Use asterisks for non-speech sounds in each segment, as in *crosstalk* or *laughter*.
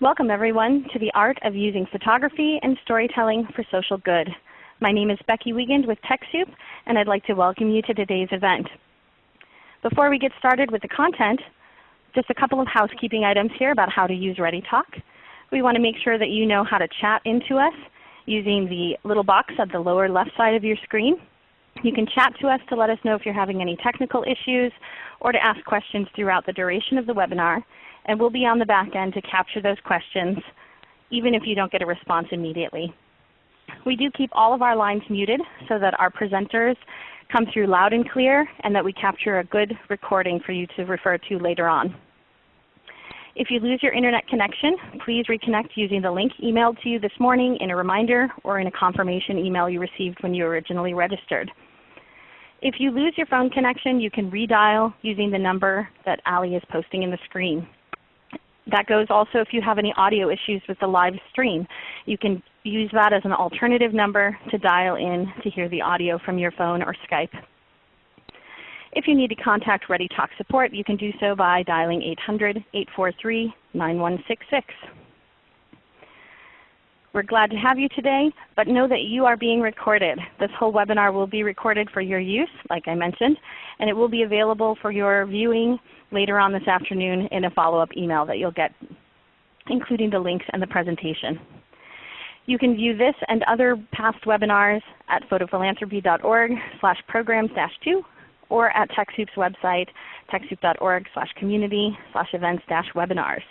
Welcome everyone to the Art of Using Photography and Storytelling for Social Good. My name is Becky Wiegand with TechSoup, and I'd like to welcome you to today's event. Before we get started with the content, just a couple of housekeeping items here about how to use ReadyTalk. We want to make sure that you know how to chat into us using the little box at the lower left side of your screen. You can chat to us to let us know if you're having any technical issues or to ask questions throughout the duration of the webinar and we'll be on the back end to capture those questions even if you don't get a response immediately. We do keep all of our lines muted so that our presenters come through loud and clear and that we capture a good recording for you to refer to later on. If you lose your Internet connection, please reconnect using the link emailed to you this morning in a reminder or in a confirmation email you received when you originally registered. If you lose your phone connection, you can redial using the number that Ali is posting in the screen. That goes also if you have any audio issues with the live stream. You can use that as an alternative number to dial in to hear the audio from your phone or Skype. If you need to contact ReadyTalk support, you can do so by dialing 800-843-9166. We're glad to have you today, but know that you are being recorded. This whole webinar will be recorded for your use, like I mentioned, and it will be available for your viewing later on this afternoon in a follow-up email that you'll get, including the links and the presentation. You can view this and other past webinars at photophilanthropy.org slash programs 2 or at TechSoup's website, techsoup.org slash community slash events dash webinars.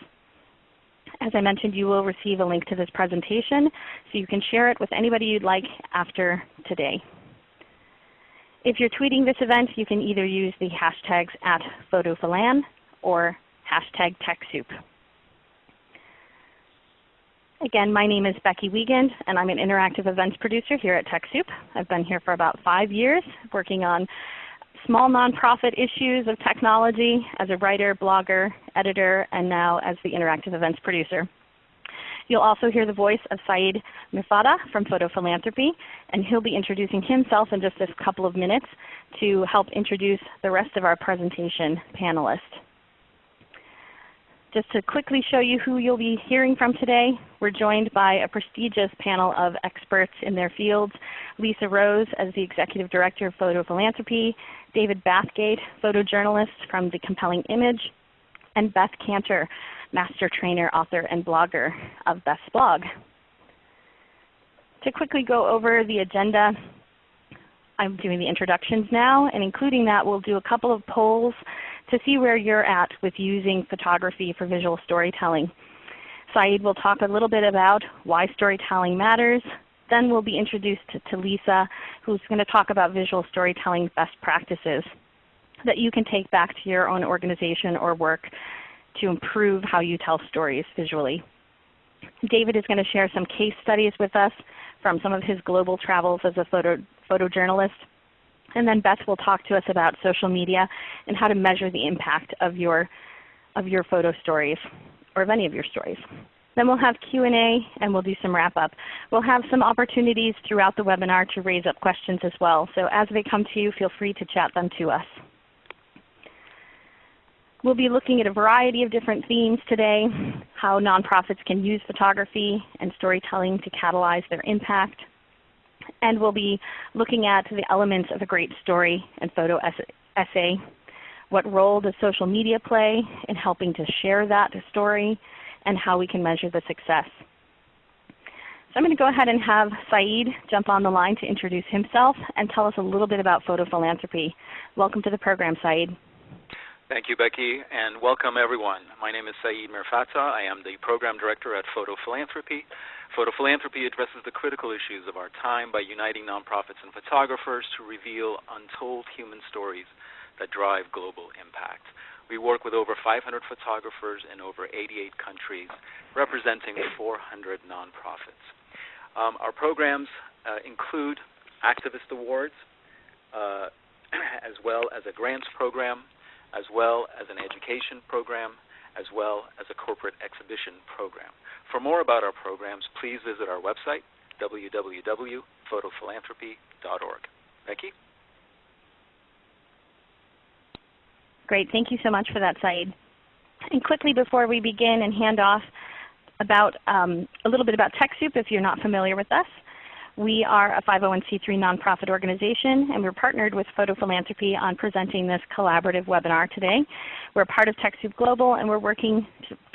As I mentioned, you will receive a link to this presentation so you can share it with anybody you'd like after today. If you're tweeting this event, you can either use the hashtags at photophilan or hashtag TechSoup. Again, my name is Becky Wiegand, and I'm an interactive events producer here at TechSoup. I've been here for about five years working on small nonprofit issues of technology as a writer, blogger, editor, and now as the interactive events producer. You'll also hear the voice of Saeed Mirfattah from Photo Philanthropy, and he'll be introducing himself in just a couple of minutes to help introduce the rest of our presentation panelists. Just to quickly show you who you'll be hearing from today, we're joined by a prestigious panel of experts in their fields. Lisa Rose as the Executive Director of Photo Philanthropy, David Bathgate, photojournalist from The Compelling Image, and Beth Kanter, master trainer, author, and blogger of Beth's blog. To quickly go over the agenda, I'm doing the introductions now, and including that we'll do a couple of polls to see where you're at with using photography for visual storytelling. Saeed will talk a little bit about why storytelling matters, then we'll be introduced to Lisa, who's going to talk about visual storytelling best practices that you can take back to your own organization or work to improve how you tell stories visually. David is going to share some case studies with us from some of his global travels as a photo, photojournalist. And then Beth will talk to us about social media and how to measure the impact of your, of your photo stories or of any of your stories. Then we'll have Q&A and we'll do some wrap up. We'll have some opportunities throughout the webinar to raise up questions as well. So as they come to you, feel free to chat them to us. We'll be looking at a variety of different themes today, how nonprofits can use photography and storytelling to catalyze their impact. And we'll be looking at the elements of a great story and photo essay. What role does social media play in helping to share that story? and how we can measure the success. So I'm going to go ahead and have Saeed jump on the line to introduce himself and tell us a little bit about photo philanthropy. Welcome to the program, Saeed. Thank you, Becky, and welcome everyone. My name is Saeed Mirfattah. I am the Program Director at Photo Philanthropy. Photo Philanthropy addresses the critical issues of our time by uniting nonprofits and photographers to reveal untold human stories that drive global impact. We work with over 500 photographers in over 88 countries, representing 400 nonprofits. Um, our programs uh, include activist awards, uh, *clears throat* as well as a grants program, as well as an education program, as well as a corporate exhibition program. For more about our programs, please visit our website, www.photophilanthropy.org. Becky? Great. Thank you so much for that, Saeed. And quickly before we begin and hand off about um, a little bit about TechSoup if you're not familiar with us. We are a 501c3 nonprofit organization, and we're partnered with Photophilanthropy on presenting this collaborative webinar today. We're part of TechSoup Global, and we're working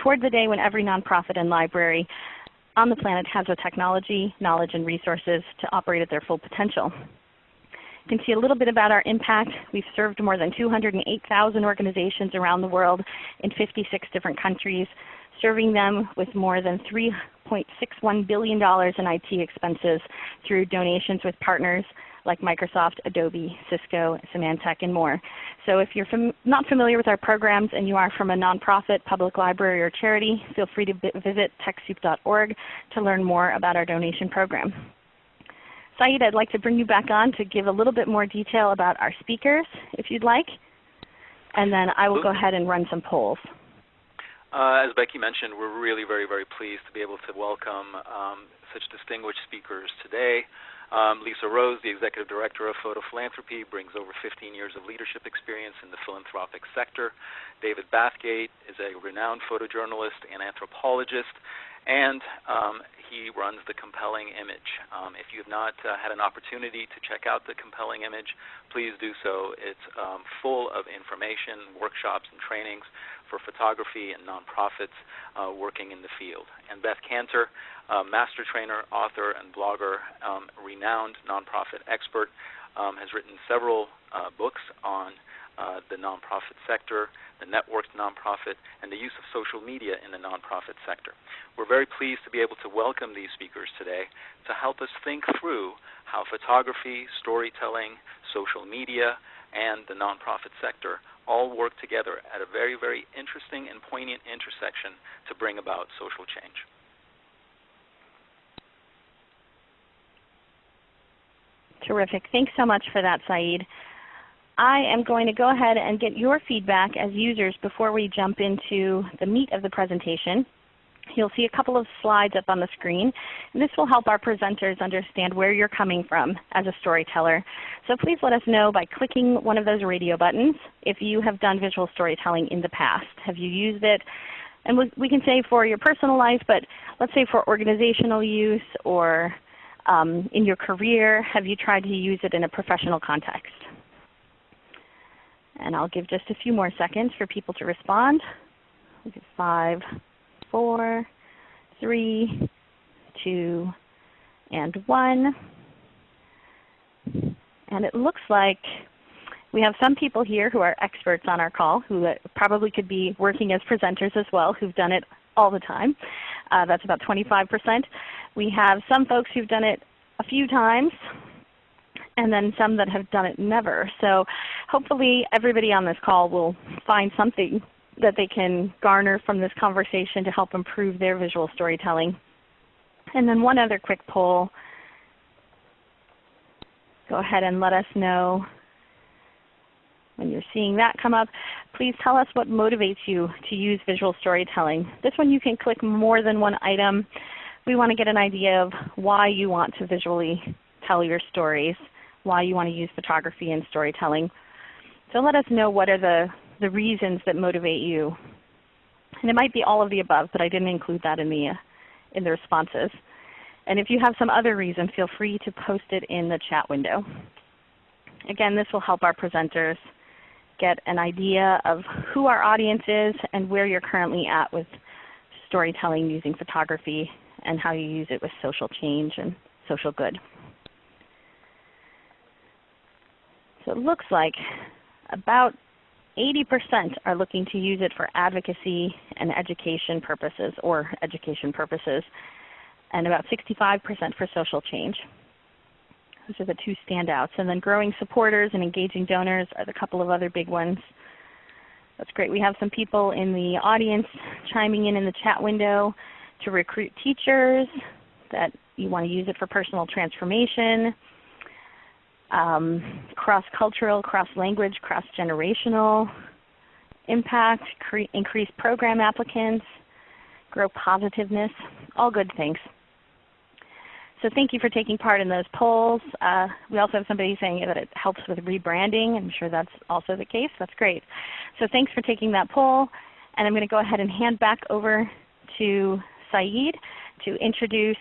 toward the day when every nonprofit and library on the planet has the technology, knowledge, and resources to operate at their full potential. You can see a little bit about our impact. We've served more than 208,000 organizations around the world in 56 different countries, serving them with more than $3.61 billion in IT expenses through donations with partners like Microsoft, Adobe, Cisco, Symantec, and more. So if you're fam not familiar with our programs and you are from a nonprofit, public library, or charity, feel free to visit TechSoup.org to learn more about our donation program. Saeed, I'd like to bring you back on to give a little bit more detail about our speakers, if you'd like. And then I will go ahead and run some polls. Uh, as Becky mentioned, we're really very, very pleased to be able to welcome um, such distinguished speakers today. Um, Lisa Rose, the Executive Director of Photo Philanthropy, brings over 15 years of leadership experience in the philanthropic sector. David Bathgate is a renowned photojournalist and anthropologist, and um, he runs the Compelling Image. Um, if you have not uh, had an opportunity to check out the Compelling Image, please do so. It's um, full of information, workshops, and trainings for photography and nonprofits uh, working in the field. And Beth Kanter, uh, master trainer, author, and blogger, um, renowned nonprofit expert, um, has written several uh, books on uh, the nonprofit sector, the networked nonprofit, and the use of social media in the nonprofit sector. We're very pleased to be able to welcome these speakers today to help us think through how photography, storytelling, social media, and the nonprofit sector all work together at a very, very interesting and poignant intersection to bring about social change. Terrific. Thanks so much for that, Saeed. I am going to go ahead and get your feedback as users before we jump into the meat of the presentation. You'll see a couple of slides up on the screen. And this will help our presenters understand where you're coming from as a storyteller. So please let us know by clicking one of those radio buttons if you have done visual storytelling in the past. Have you used it? And we can say for your personal life, but let's say for organizational use or um, in your career, have you tried to use it in a professional context? And I'll give just a few more seconds for people to respond. Five, four, three, two, and one. And it looks like we have some people here who are experts on our call who probably could be working as presenters as well who've done it all the time. Uh, that's about 25%. We have some folks who've done it a few times and then some that have done it never. So hopefully everybody on this call will find something that they can garner from this conversation to help improve their visual storytelling. And then one other quick poll. Go ahead and let us know when you're seeing that come up. Please tell us what motivates you to use visual storytelling. This one you can click more than one item. We want to get an idea of why you want to visually tell your stories, why you want to use photography and storytelling. So let us know what are the the reasons that motivate you. And it might be all of the above, but I didn't include that in the, uh, in the responses. And if you have some other reason, feel free to post it in the chat window. Again, this will help our presenters get an idea of who our audience is and where you're currently at with storytelling using photography and how you use it with social change and social good. So it looks like about 80% are looking to use it for advocacy and education purposes or education purposes, and about 65% for social change. Those are the two standouts. And then growing supporters and engaging donors are the couple of other big ones. That's great. We have some people in the audience chiming in in the chat window to recruit teachers, that you want to use it for personal transformation, um, cross-cultural, cross-language, cross-generational impact, increase program applicants, grow positiveness, all good things. So thank you for taking part in those polls. Uh, we also have somebody saying that it helps with rebranding. I'm sure that's also the case. That's great. So thanks for taking that poll. And I'm going to go ahead and hand back over to Saeed to introduce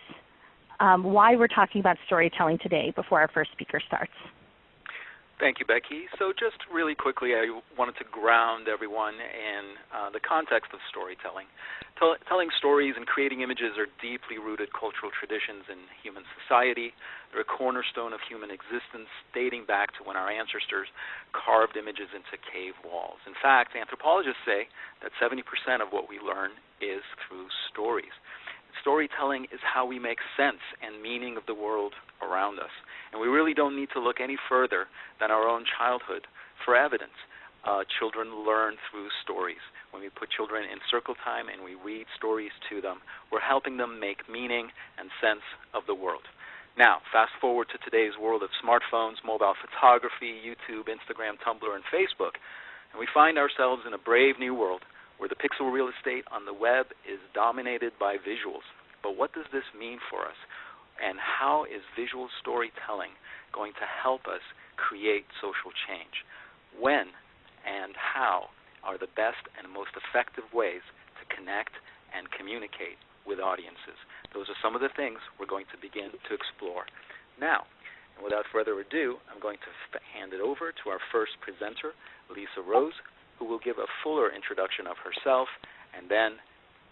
um, why we're talking about storytelling today before our first speaker starts. Thank you, Becky. So just really quickly, I wanted to ground everyone in uh, the context of storytelling. Tell, telling stories and creating images are deeply rooted cultural traditions in human society. They're a cornerstone of human existence, dating back to when our ancestors carved images into cave walls. In fact, anthropologists say that 70% of what we learn is through stories. Storytelling is how we make sense and meaning of the world around us. And we really don't need to look any further than our own childhood for evidence. Uh, children learn through stories. When we put children in circle time and we read stories to them, we're helping them make meaning and sense of the world. Now, fast forward to today's world of smartphones, mobile photography, YouTube, Instagram, Tumblr, and Facebook, and we find ourselves in a brave new world where the pixel real estate on the web is dominated by visuals. But what does this mean for us? And how is visual storytelling going to help us create social change? When and how are the best and most effective ways to connect and communicate with audiences? Those are some of the things we're going to begin to explore. Now, without further ado, I'm going to hand it over to our first presenter, Lisa Rose, who will give a fuller introduction of herself and then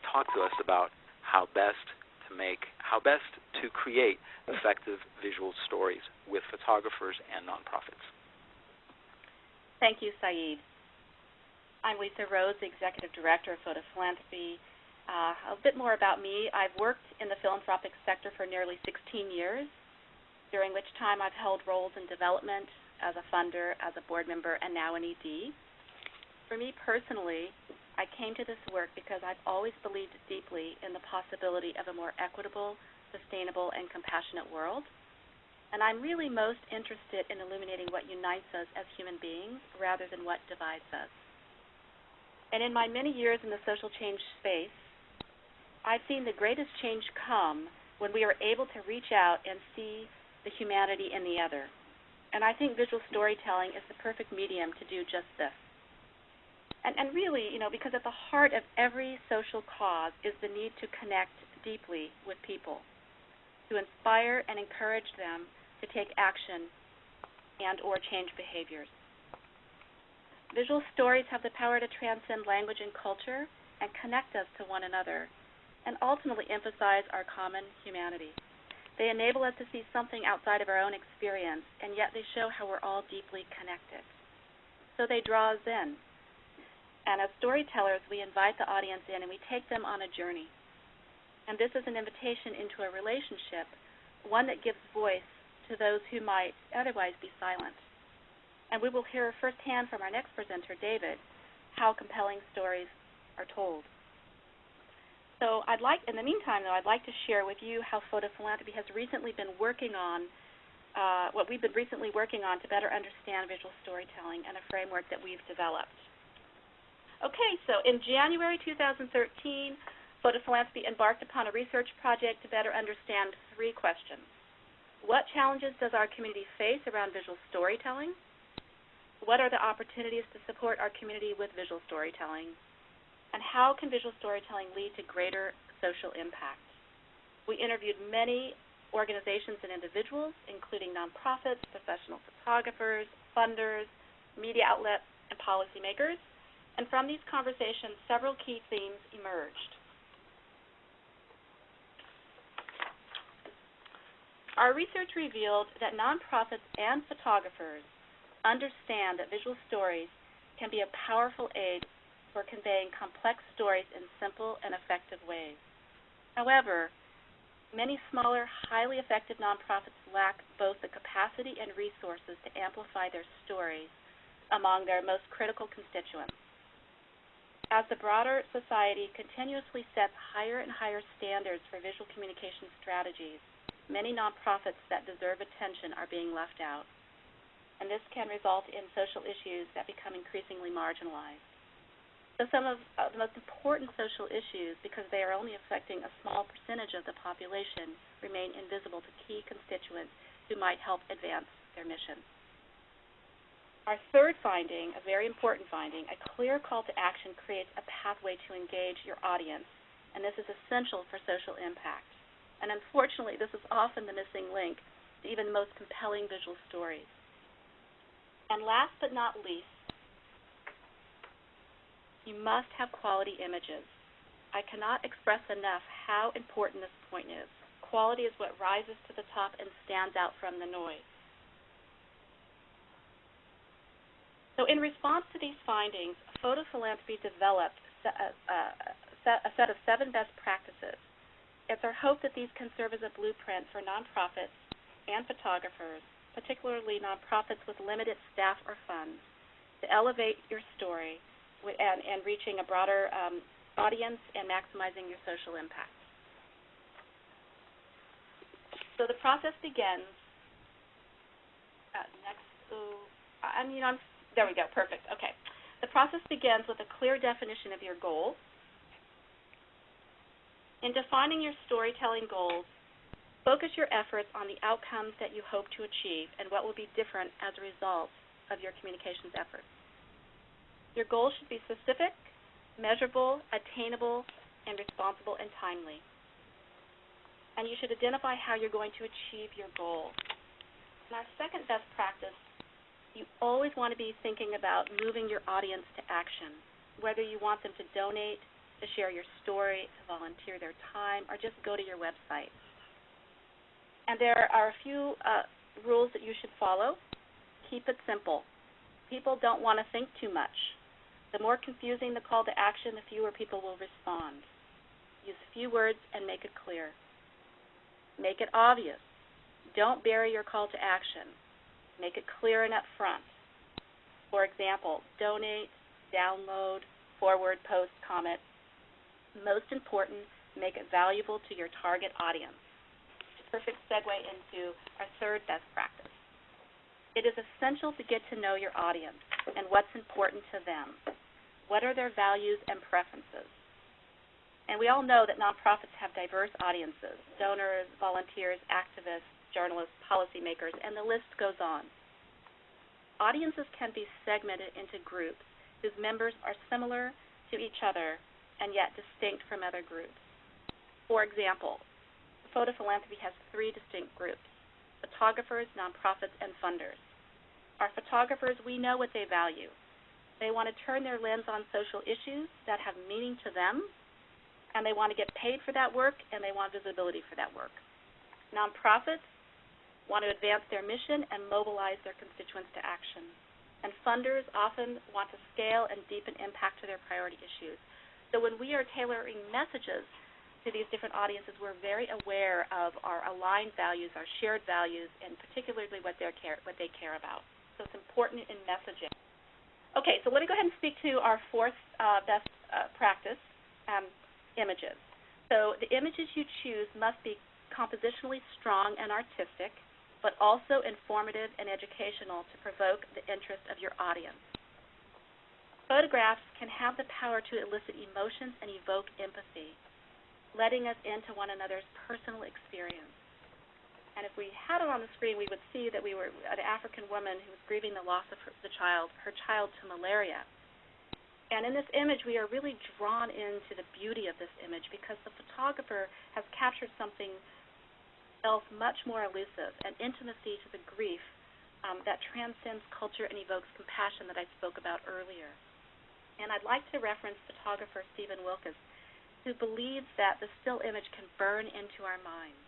talk to us about how best to make, how best to create effective visual stories with photographers and nonprofits. Thank you, Saeed. I'm Lisa Rose, the Executive Director of Photophilanthropy. Uh, a bit more about me. I've worked in the philanthropic sector for nearly 16 years, during which time I've held roles in development as a funder, as a board member, and now an ED. For me personally, I came to this work because I've always believed deeply in the possibility of a more equitable, sustainable, and compassionate world. And I'm really most interested in illuminating what unites us as human beings rather than what divides us. And in my many years in the social change space, I've seen the greatest change come when we are able to reach out and see the humanity in the other. And I think visual storytelling is the perfect medium to do just this. And, and really, you know, because at the heart of every social cause is the need to connect deeply with people, to inspire and encourage them to take action and or change behaviors. Visual stories have the power to transcend language and culture and connect us to one another and ultimately emphasize our common humanity. They enable us to see something outside of our own experience, and yet they show how we're all deeply connected. So they draw us in, and as storytellers, we invite the audience in and we take them on a journey. And this is an invitation into a relationship, one that gives voice to those who might otherwise be silent. And we will hear firsthand from our next presenter, David, how compelling stories are told. So I'd like, in the meantime, though, I'd like to share with you how photophilanthropy has recently been working on, uh, what we've been recently working on to better understand visual storytelling and a framework that we've developed. Okay, so in January 2013, Photophilanthropy embarked upon a research project to better understand three questions. What challenges does our community face around visual storytelling? What are the opportunities to support our community with visual storytelling? And how can visual storytelling lead to greater social impact? We interviewed many organizations and individuals, including nonprofits, professional photographers, funders, media outlets, and policymakers and from these conversations, several key themes emerged. Our research revealed that nonprofits and photographers understand that visual stories can be a powerful aid for conveying complex stories in simple and effective ways. However, many smaller, highly effective nonprofits lack both the capacity and resources to amplify their stories among their most critical constituents. As the broader society continuously sets higher and higher standards for visual communication strategies, many nonprofits that deserve attention are being left out. And this can result in social issues that become increasingly marginalized. So some of uh, the most important social issues, because they are only affecting a small percentage of the population, remain invisible to key constituents who might help advance their mission. Our third finding, a very important finding, a clear call to action creates a pathway to engage your audience and this is essential for social impact. And unfortunately, this is often the missing link to even the most compelling visual stories. And last but not least, you must have quality images. I cannot express enough how important this point is. Quality is what rises to the top and stands out from the noise. So in response to these findings, Photophilanthropy developed a, a set of seven best practices. It's our hope that these can serve as a blueprint for nonprofits and photographers, particularly nonprofits with limited staff or funds, to elevate your story and, and reaching a broader um, audience and maximizing your social impact. So the process begins. Uh, next, I mean, I'm there. We go. Perfect. Okay. The process begins with a clear definition of your goals. In defining your storytelling goals, focus your efforts on the outcomes that you hope to achieve and what will be different as a result of your communications efforts. Your goals should be specific, measurable, attainable, and responsible and timely. And you should identify how you're going to achieve your goal. And our second best practice, you always want to be thinking about moving your audience to action, whether you want them to donate, to share your story, to volunteer their time, or just go to your website. And there are a few uh, rules that you should follow. Keep it simple. People don't want to think too much. The more confusing the call to action, the fewer people will respond. Use a few words and make it clear. Make it obvious. Don't bury your call to action. Make it clear and upfront. For example, donate, download, forward, post, comment. Most important, make it valuable to your target audience. Perfect segue into our third best practice. It is essential to get to know your audience and what's important to them. What are their values and preferences? And we all know that nonprofits have diverse audiences donors, volunteers, activists, journalists, policymakers, and the list goes on. Audiences can be segmented into groups whose members are similar to each other and yet distinct from other groups. For example, Photophilanthropy has three distinct groups photographers, nonprofits, and funders. Our photographers, we know what they value. They want to turn their lens on social issues that have meaning to them, and they want to get paid for that work, and they want visibility for that work. Nonprofits want to advance their mission and mobilize their constituents to action. And funders often want to scale and deepen impact to their priority issues. So when we are tailoring messages to these different audiences, we're very aware of our aligned values, our shared values, and particularly what, care, what they care about. So it's important in messaging. Okay, so let me go ahead and speak to our fourth uh, best uh, practice, um, images. So the images you choose must be compositionally strong and artistic, but also informative and educational to provoke the interest of your audience. Photographs can have the power to elicit emotions and evoke empathy, letting us into one another's personal experience. And if we had it on the screen, we would see that we were an African woman who was grieving the loss of her, the child, her child to malaria. And in this image, we are really drawn into the beauty of this image because the photographer has captured something else much more elusive, an intimacy to the grief um, that transcends culture and evokes compassion that I spoke about earlier. And I'd like to reference photographer Stephen Wilkes, who believes that the still image can burn into our minds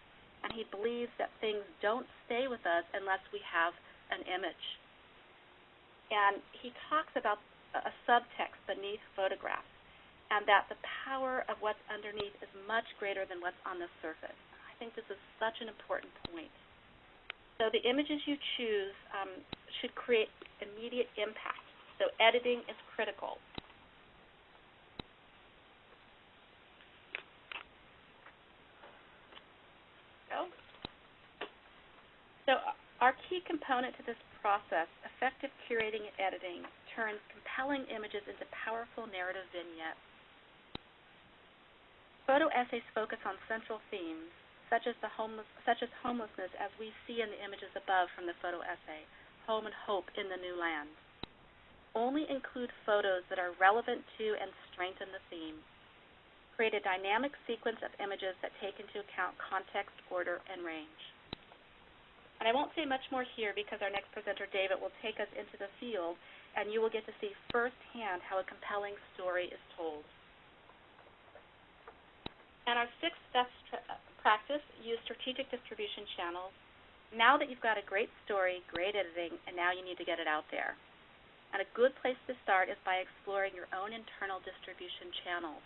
and he believes that things don't stay with us unless we have an image. And he talks about a subtext beneath photographs, and that the power of what's underneath is much greater than what's on the surface. I think this is such an important point. So the images you choose um, should create immediate impact. So editing is critical. So our key component to this process, effective curating and editing, turns compelling images into powerful narrative vignettes. Photo essays focus on central themes, such as, homeless, such as homelessness as we see in the images above from the photo essay, home and hope in the new land. Only include photos that are relevant to and strengthen the theme. create a dynamic sequence of images that take into account context, order, and range. And I won't say much more here because our next presenter, David, will take us into the field and you will get to see firsthand how a compelling story is told. And our sixth best uh, practice, use strategic distribution channels. Now that you've got a great story, great editing, and now you need to get it out there. And a good place to start is by exploring your own internal distribution channels.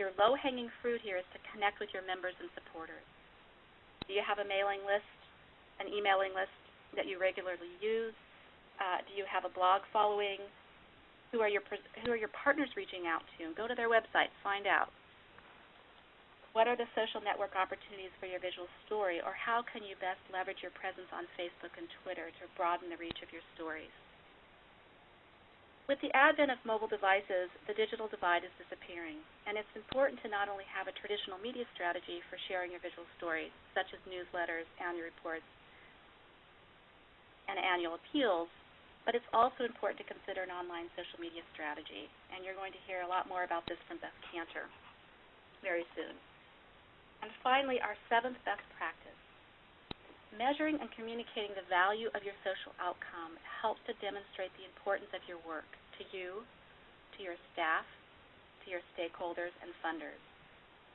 Your low-hanging fruit here is to connect with your members and supporters. Do you have a mailing list, an emailing list that you regularly use? Uh, do you have a blog following? Who are your who are your partners reaching out to? Go to their website, find out. What are the social network opportunities for your visual story, or how can you best leverage your presence on Facebook and Twitter to broaden the reach of your stories? With the advent of mobile devices, the digital divide is disappearing, and it's important to not only have a traditional media strategy for sharing your visual stories, such as newsletters, annual reports, and annual appeals, but it's also important to consider an online social media strategy, and you're going to hear a lot more about this from Beth Kanter very soon. And finally, our seventh best practice. Measuring and communicating the value of your social outcome helps to demonstrate the importance of your work to you, to your staff, to your stakeholders and funders.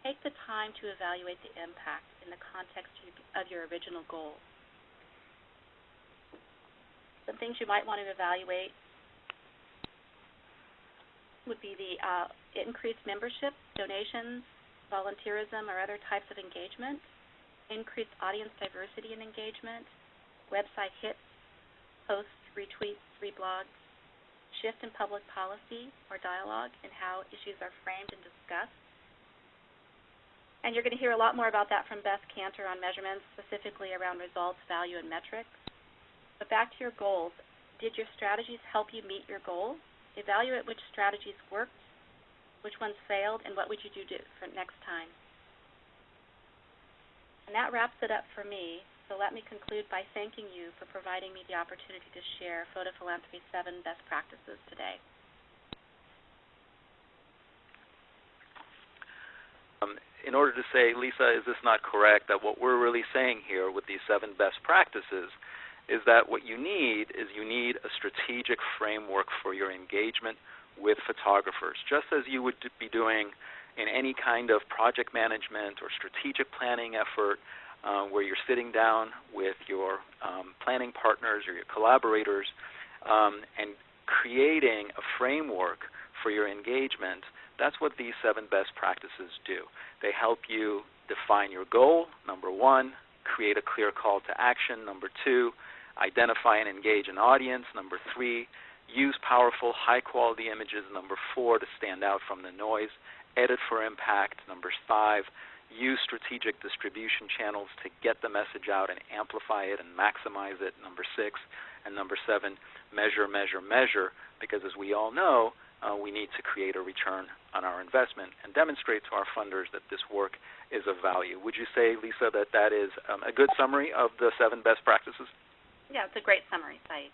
Take the time to evaluate the impact in the context of your original goals. Some things you might want to evaluate would be the uh, increased membership, donations, volunteerism, or other types of engagement, increased audience diversity and engagement, website hits, posts, retweets, reblogs, shift in public policy or dialogue in how issues are framed and discussed. And you're going to hear a lot more about that from Beth Kanter on measurements, specifically around results, value, and metrics. But back to your goals. Did your strategies help you meet your goals? Evaluate which strategies worked, which ones failed, and what would you do different next time. And that wraps it up for me. So let me conclude by thanking you for providing me the opportunity to share Photophilanthropy's seven best practices today. Um, in order to say, Lisa, is this not correct, that what we're really saying here with these seven best practices is that what you need is you need a strategic framework for your engagement with photographers, just as you would be doing in any kind of project management or strategic planning effort uh, where you're sitting down with your um, planning partners or your collaborators um, and creating a framework for your engagement, that's what these seven best practices do. They help you define your goal, number one, create a clear call to action, number two, identify and engage an audience, number three, use powerful, high-quality images, number four, to stand out from the noise, edit for impact, number five, use strategic distribution channels to get the message out and amplify it and maximize it, number six, and number seven, measure, measure, measure, because as we all know, uh, we need to create a return on our investment and demonstrate to our funders that this work is of value. Would you say, Lisa, that that is um, a good summary of the seven best practices? Yeah, it's a great summary, Saeed.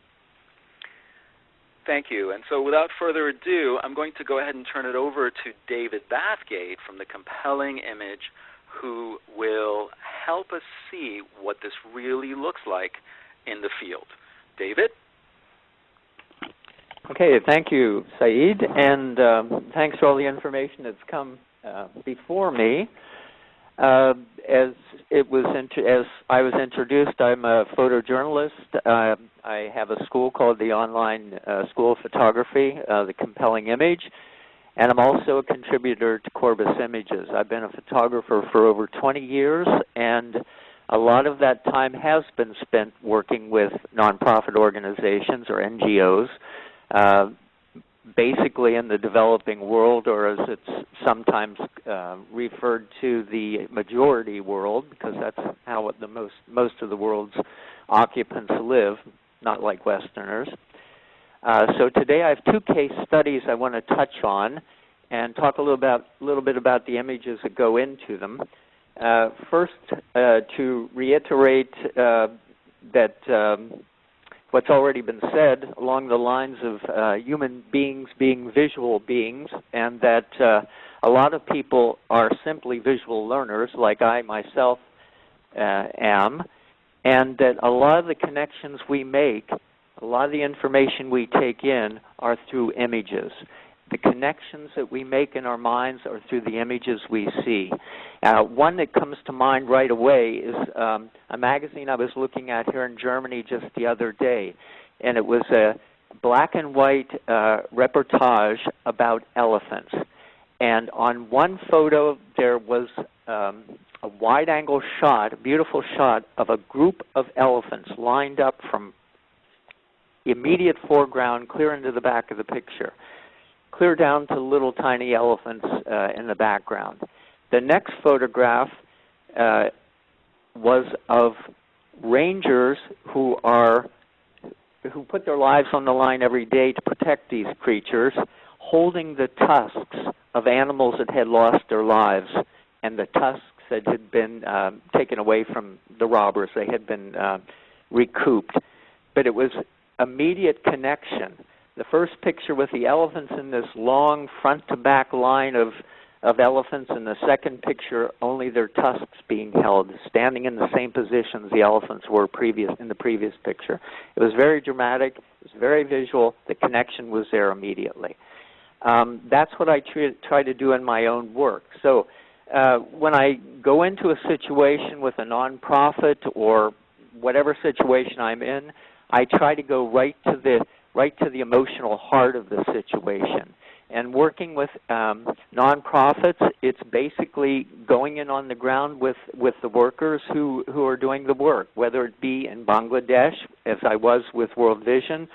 Thank you. And so without further ado, I'm going to go ahead and turn it over to David Bathgate from The Compelling Image, who will help us see what this really looks like in the field. David? Okay, thank you, Saeed, and um, thanks for all the information that's come uh, before me. Uh, as it was as I was introduced, I'm a photojournalist. Uh, I have a school called the Online uh, School of Photography, uh, the Compelling Image, and I'm also a contributor to Corbis Images. I've been a photographer for over 20 years, and a lot of that time has been spent working with nonprofit organizations or NGOs uh, basically in the developing world, or as it's sometimes uh, referred to, the majority world, because that's how the most most of the world's occupants live, not like Westerners. Uh, so today I have two case studies I want to touch on, and talk a little about a little bit about the images that go into them. Uh, first, uh, to reiterate uh, that um, what's already been said along the lines of uh, human beings being visual beings, and that uh, a lot of people are simply visual learners, like I myself uh, am, and that a lot of the connections we make, a lot of the information we take in are through images. The connections that we make in our minds are through the images we see. Uh, one that comes to mind right away is um, a magazine I was looking at here in Germany just the other day, and it was a black and white uh, reportage about elephants. And on one photo, there was um, a wide-angle shot, a beautiful shot of a group of elephants lined up from immediate foreground clear into the back of the picture, clear down to little tiny elephants uh, in the background. The next photograph uh, was of rangers who are who put their lives on the line every day to protect these creatures, holding the tusks of animals that had lost their lives and the tusks that had been uh, taken away from the robbers. They had been uh, recouped. But it was immediate connection. The first picture with the elephants in this long front to back line of of elephants in the second picture only their tusks being held standing in the same positions the elephants were previous in the previous picture. It was very dramatic it was very visual the connection was there immediately. Um, that's what i try, try to do in my own work. So uh, when i go into a situation with a nonprofit or whatever situation i'm in i try to go right to the right to the emotional heart of the situation and working with um, nonprofits, it's basically going in on the ground with, with the workers who, who are doing the work, whether it be in Bangladesh, as I was with World Vision,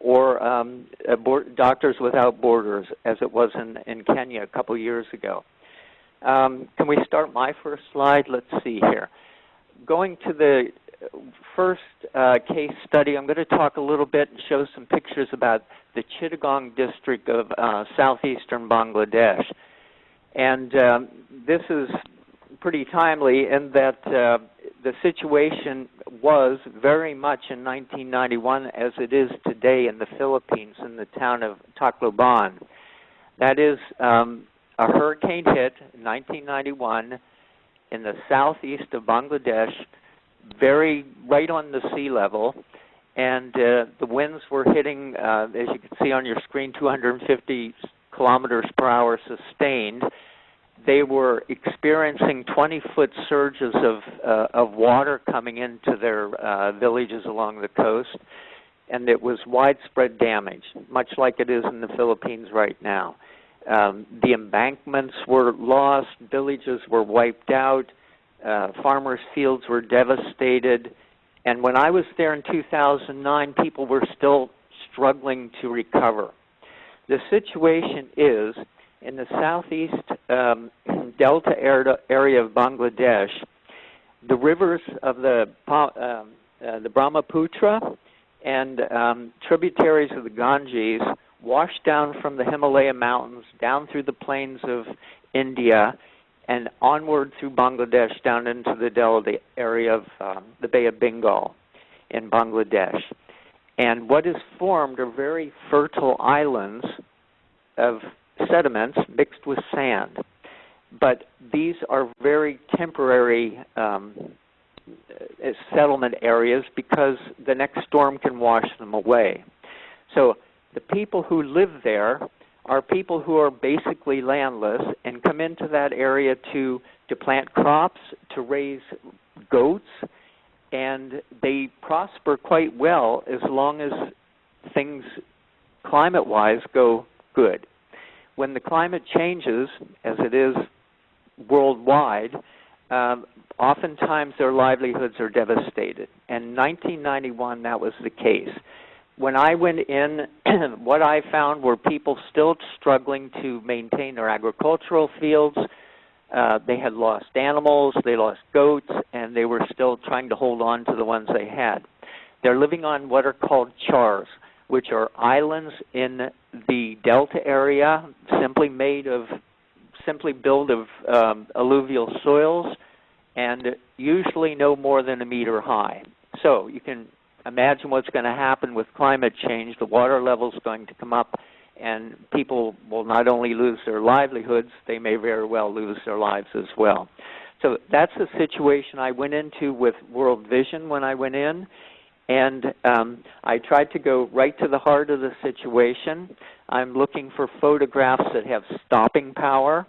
or um, Doctors Without Borders, as it was in, in Kenya a couple years ago. Um, can we start my first slide? Let's see here. Going to the first uh, case study, I'm going to talk a little bit and show some pictures about the Chittagong district of uh, southeastern Bangladesh. And um, this is pretty timely in that uh, the situation was very much in 1991 as it is today in the Philippines in the town of Tacloban. That is, um, a hurricane hit in 1991 in the southeast of Bangladesh very right on the sea level, and uh, the winds were hitting, uh, as you can see on your screen, 250 kilometers per hour sustained. They were experiencing 20-foot surges of uh, of water coming into their uh, villages along the coast, and it was widespread damage, much like it is in the Philippines right now. Um, the embankments were lost, villages were wiped out, uh, farmers' fields were devastated. And when I was there in 2009, people were still struggling to recover. The situation is in the southeast um, *clears throat* delta area of Bangladesh, the rivers of the, um, uh, the Brahmaputra and um, tributaries of the Ganges wash down from the Himalaya mountains down through the plains of India and onward through Bangladesh down into the delta area of um, the Bay of Bengal in Bangladesh. And what is formed are very fertile islands of sediments mixed with sand. But these are very temporary um, uh, settlement areas because the next storm can wash them away. So the people who live there are people who are basically landless and come into that area to to plant crops, to raise goats, and they prosper quite well as long as things climate-wise go good. When the climate changes, as it is worldwide, um, oftentimes their livelihoods are devastated. And 1991, that was the case when I went in, *clears throat* what I found were people still struggling to maintain their agricultural fields. Uh, they had lost animals, they lost goats, and they were still trying to hold on to the ones they had. They're living on what are called chars, which are islands in the delta area, simply made of, simply built of um, alluvial soils, and usually no more than a meter high. So you can imagine what's going to happen with climate change. The water level is going to come up, and people will not only lose their livelihoods, they may very well lose their lives as well. So that's the situation I went into with World Vision when I went in, and um, I tried to go right to the heart of the situation. I'm looking for photographs that have stopping power,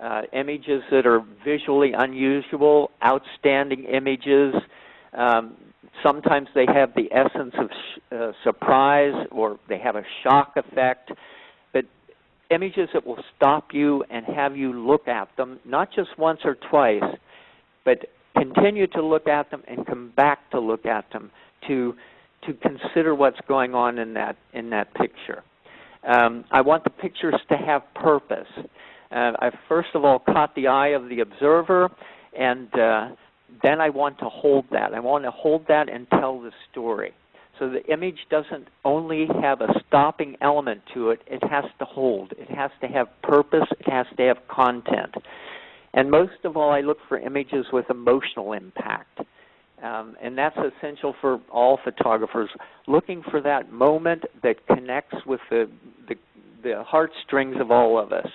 uh, images that are visually unusual, outstanding images. Um, sometimes they have the essence of uh, surprise or they have a shock effect, but images that will stop you and have you look at them, not just once or twice, but continue to look at them and come back to look at them to to consider what's going on in that in that picture. Um, I want the pictures to have purpose. Uh, I first of all caught the eye of the observer, and uh, then I want to hold that. I want to hold that and tell the story. So the image doesn't only have a stopping element to it, it has to hold. It has to have purpose, it has to have content. And most of all, I look for images with emotional impact. Um, and that's essential for all photographers, looking for that moment that connects with the, the, the heartstrings of all of us.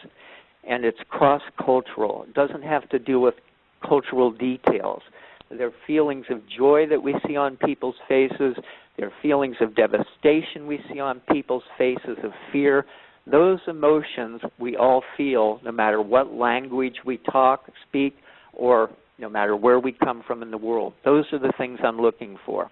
And it's cross-cultural. It doesn't have to do with cultural details. Their feelings of joy that we see on people's faces. their feelings of devastation we see on people's faces, of fear. Those emotions we all feel no matter what language we talk, speak, or no matter where we come from in the world. Those are the things I'm looking for.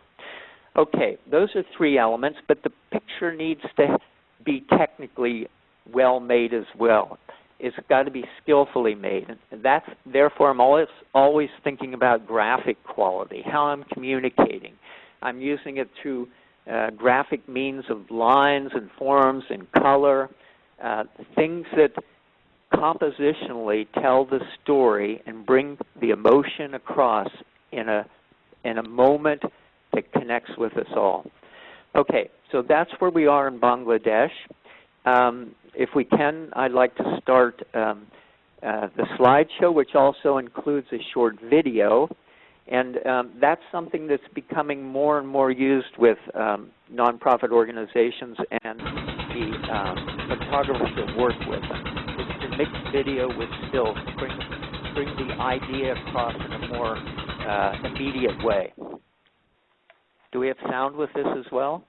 Okay, those are three elements, but the picture needs to be technically well made as well. It's got to be skillfully made. And that's therefore I'm always always thinking about graphic quality, how I'm communicating. I'm using it through uh, graphic means of lines and forms and color, uh, things that compositionally tell the story and bring the emotion across in a in a moment that connects with us all. Okay, so that's where we are in Bangladesh. Um, if we can, I'd like to start um, uh, the slideshow, which also includes a short video. And um, that's something that's becoming more and more used with um, nonprofit organizations and the um, photographers that work with them It's to mix video with still bring, bring the idea across in a more uh, immediate way. Do we have sound with this as well?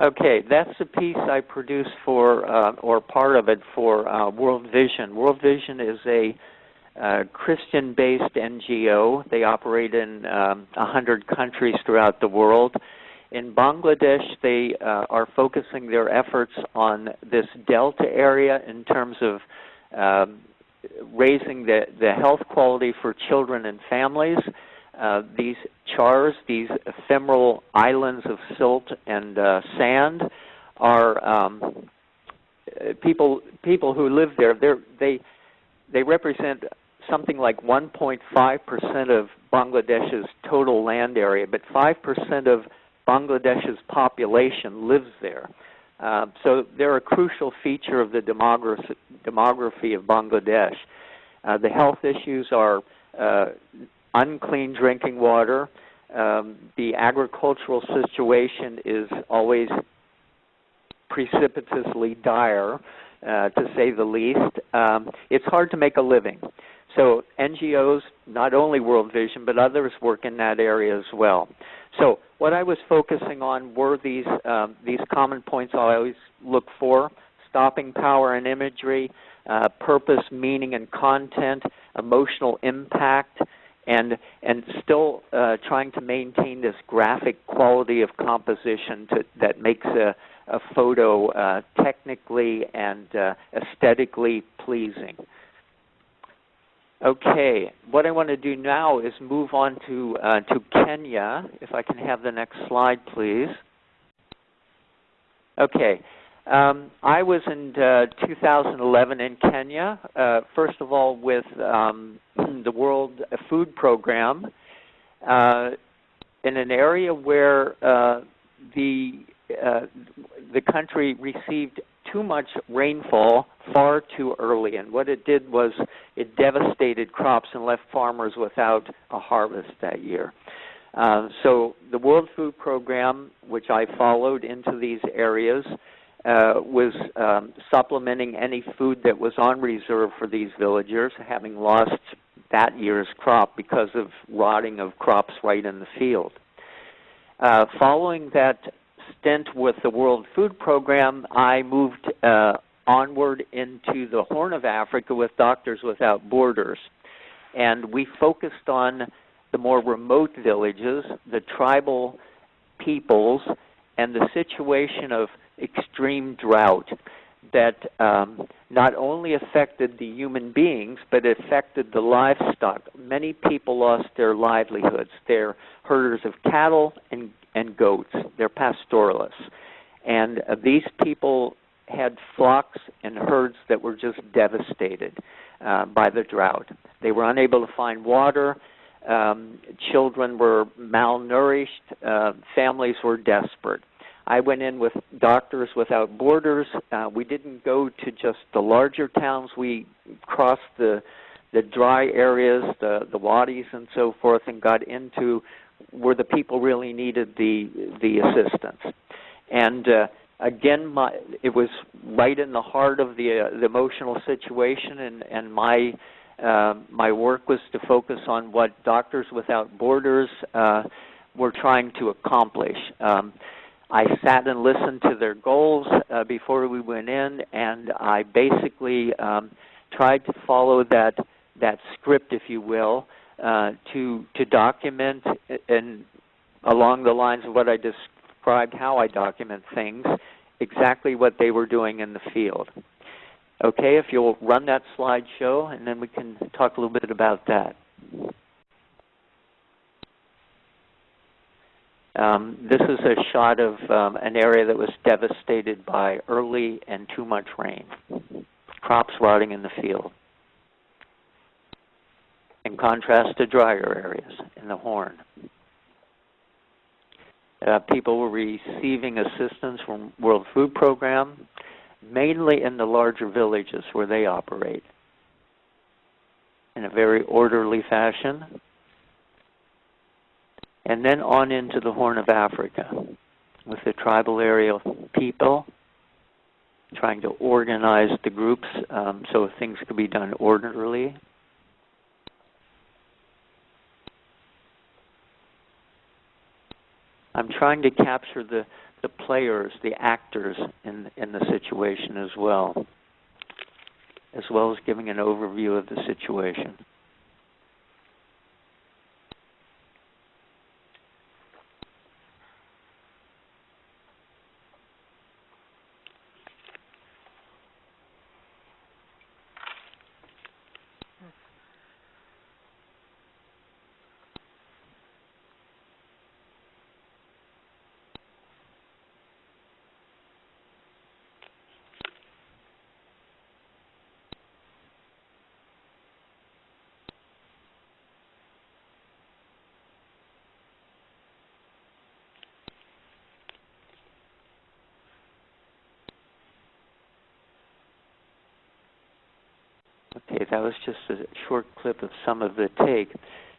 Okay, that's the piece I produced for, uh, or part of it for uh, World Vision. World Vision is a uh, Christian-based NGO. They operate in um, 100 countries throughout the world. In Bangladesh, they uh, are focusing their efforts on this delta area in terms of um, raising the, the health quality for children and families. Uh, these chars, these ephemeral islands of silt and uh, sand, are um, people people who live there. They they represent something like 1.5% of Bangladesh's total land area, but 5% of Bangladesh's population lives there. Uh, so they're a crucial feature of the demography, demography of Bangladesh. Uh, the health issues are uh, unclean drinking water. Um, the agricultural situation is always precipitously dire, uh, to say the least. Um, it's hard to make a living. So NGOs, not only World Vision, but others work in that area as well. So what I was focusing on were these um, these common points I always look for: stopping power and imagery, uh, purpose, meaning, and content, emotional impact, and and still uh, trying to maintain this graphic quality of composition to, that makes a, a photo uh, technically and uh, aesthetically pleasing. Okay, what I want to do now is move on to uh, to Kenya. If I can have the next slide, please. Okay, um, I was in uh, 2011 in Kenya. Uh, first of all, with um, *clears throat* the World Food Program, uh, in an area where uh, the uh, the country received too much rainfall far too early. And what it did was it devastated crops and left farmers without a harvest that year. Uh, so the World Food Program, which I followed into these areas, uh, was um, supplementing any food that was on reserve for these villagers, having lost that year's crop because of rotting of crops right in the field. Uh, following that stint with the World Food Program, I moved uh, onward into the Horn of Africa with Doctors Without Borders. And we focused on the more remote villages, the tribal peoples, and the situation of extreme drought that um, not only affected the human beings, but affected the livestock. Many people lost their livelihoods. They're herders of cattle and and goats. They're pastoralists. And uh, these people had flocks and herds that were just devastated uh, by the drought. They were unable to find water. Um, children were malnourished. Uh, families were desperate. I went in with Doctors Without Borders. Uh, we didn't go to just the larger towns. We crossed the the dry areas, the the wadis and so forth, and got into where the people really needed the the assistance. And uh, again, my, it was right in the heart of the, uh, the emotional situation, and and my uh, my work was to focus on what Doctors Without Borders uh, were trying to accomplish. Um, I sat and listened to their goals uh, before we went in, and I basically um, tried to follow that that script, if you will, uh, to to document and along the lines of what I described, how I document things, exactly what they were doing in the field. Okay, if you'll run that slideshow, and then we can talk a little bit about that. Um, this is a shot of um, an area that was devastated by early and too much rain. Crops rotting in the field in contrast to drier areas in the Horn. Uh, people were receiving assistance from World Food Program, mainly in the larger villages where they operate, in a very orderly fashion. And then on into the Horn of Africa with the tribal area people trying to organize the groups um, so things could be done orderly I'm trying to capture the, the players, the actors in in the situation as well, as well as giving an overview of the situation. Okay, that was just a short clip of some of the take.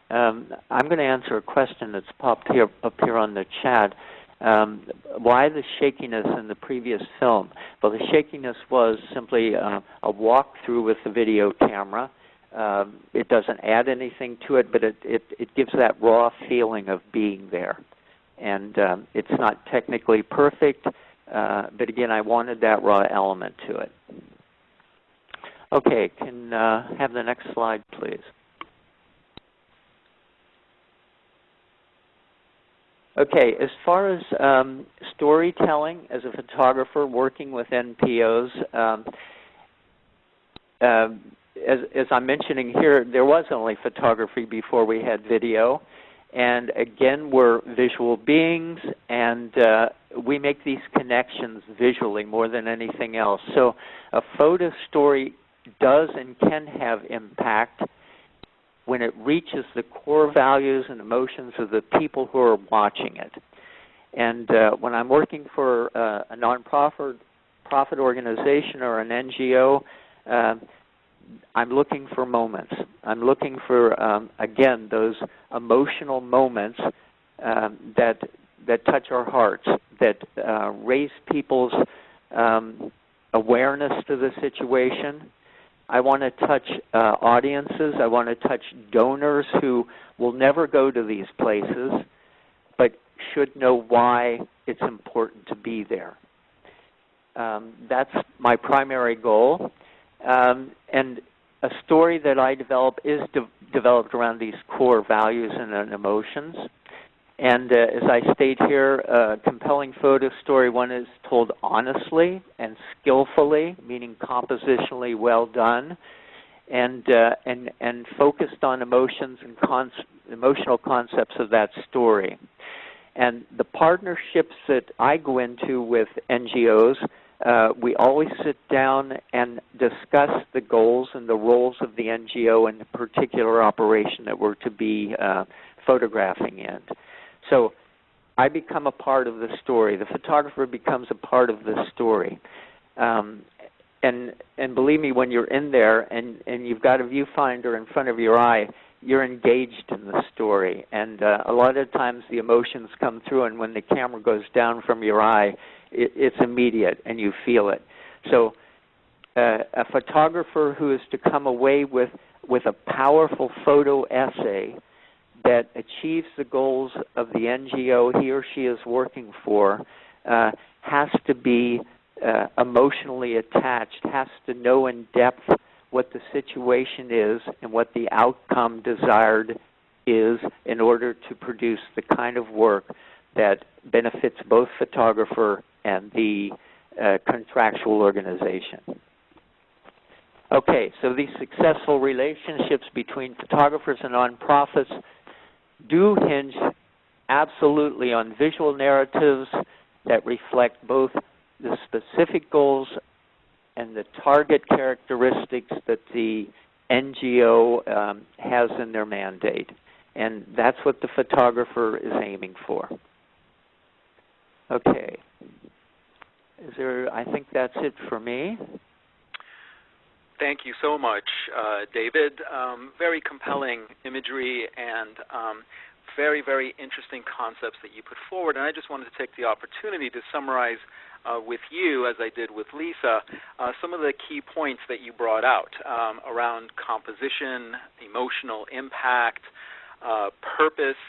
Um, I'm going to answer a question that's popped here up here on the chat. Um, why the shakiness in the previous film? Well, the shakiness was simply uh, a walkthrough with the video camera. Um, it doesn't add anything to it, but it, it, it gives that raw feeling of being there. And um, it's not technically perfect, uh, but again, I wanted that raw element to it. Okay, can uh, have the next slide, please. Okay, as far as um, storytelling as a photographer working with NPOs, um, uh, as, as, I'm mentioning here, there was only photography before we had video. And again, we're visual beings, and uh, we make these connections visually more than anything else. So a photo story does and can have impact when it reaches the core values and emotions of the people who are watching it. And uh, when I'm working for uh, a nonprofit profit organization or an NGO, uh, I'm looking for moments. I'm looking for um, again those emotional moments um, that that touch our hearts, that uh, raise people's um, awareness to the situation, I want to touch uh, audiences. I want to touch donors who will never go to these places, but should know why it's important to be there. Um, that's my primary goal. Um, and a story that I develop is de developed around these core values and emotions. And uh, as I state here, a compelling photo story, one is told honestly and skillfully, meaning compositionally well done, and uh, and and focused on emotions and con emotional concepts of that story. And the partnerships that I go into with NGOs, uh, we always sit down and discuss the goals and the roles of the NGO in the particular operation that we're to be uh, photographing in. So I become a part of the story. The photographer becomes a part of the story. Um, and and believe me, when you're in there and and you've got a viewfinder in front of your eye, you're engaged in the story. And uh, a lot of times the emotions come through, and when the camera goes down from your eye, it, it's immediate, and you feel it. So uh, a photographer who is to come away with with a powerful photo essay that achieves the goals of the NGO he or she is working for uh, has to be uh, emotionally attached, has to know in depth what the situation is and what the outcome desired is in order to produce the kind of work that benefits both photographer and the uh, contractual organization. Okay, so these successful relationships between photographers and nonprofits do hinge absolutely on visual narratives that reflect both the specific goals and the target characteristics that the NGO um, has in their mandate. And that's what the photographer is aiming for. Okay. Is there, I think that's it for me. Thank you so much, uh, David. Um, very compelling imagery and um, very, very interesting concepts that you put forward. And I just wanted to take the opportunity to summarize uh, with you, as I did with Lisa, uh, some of the key points that you brought out um, around composition, emotional impact, uh, purpose,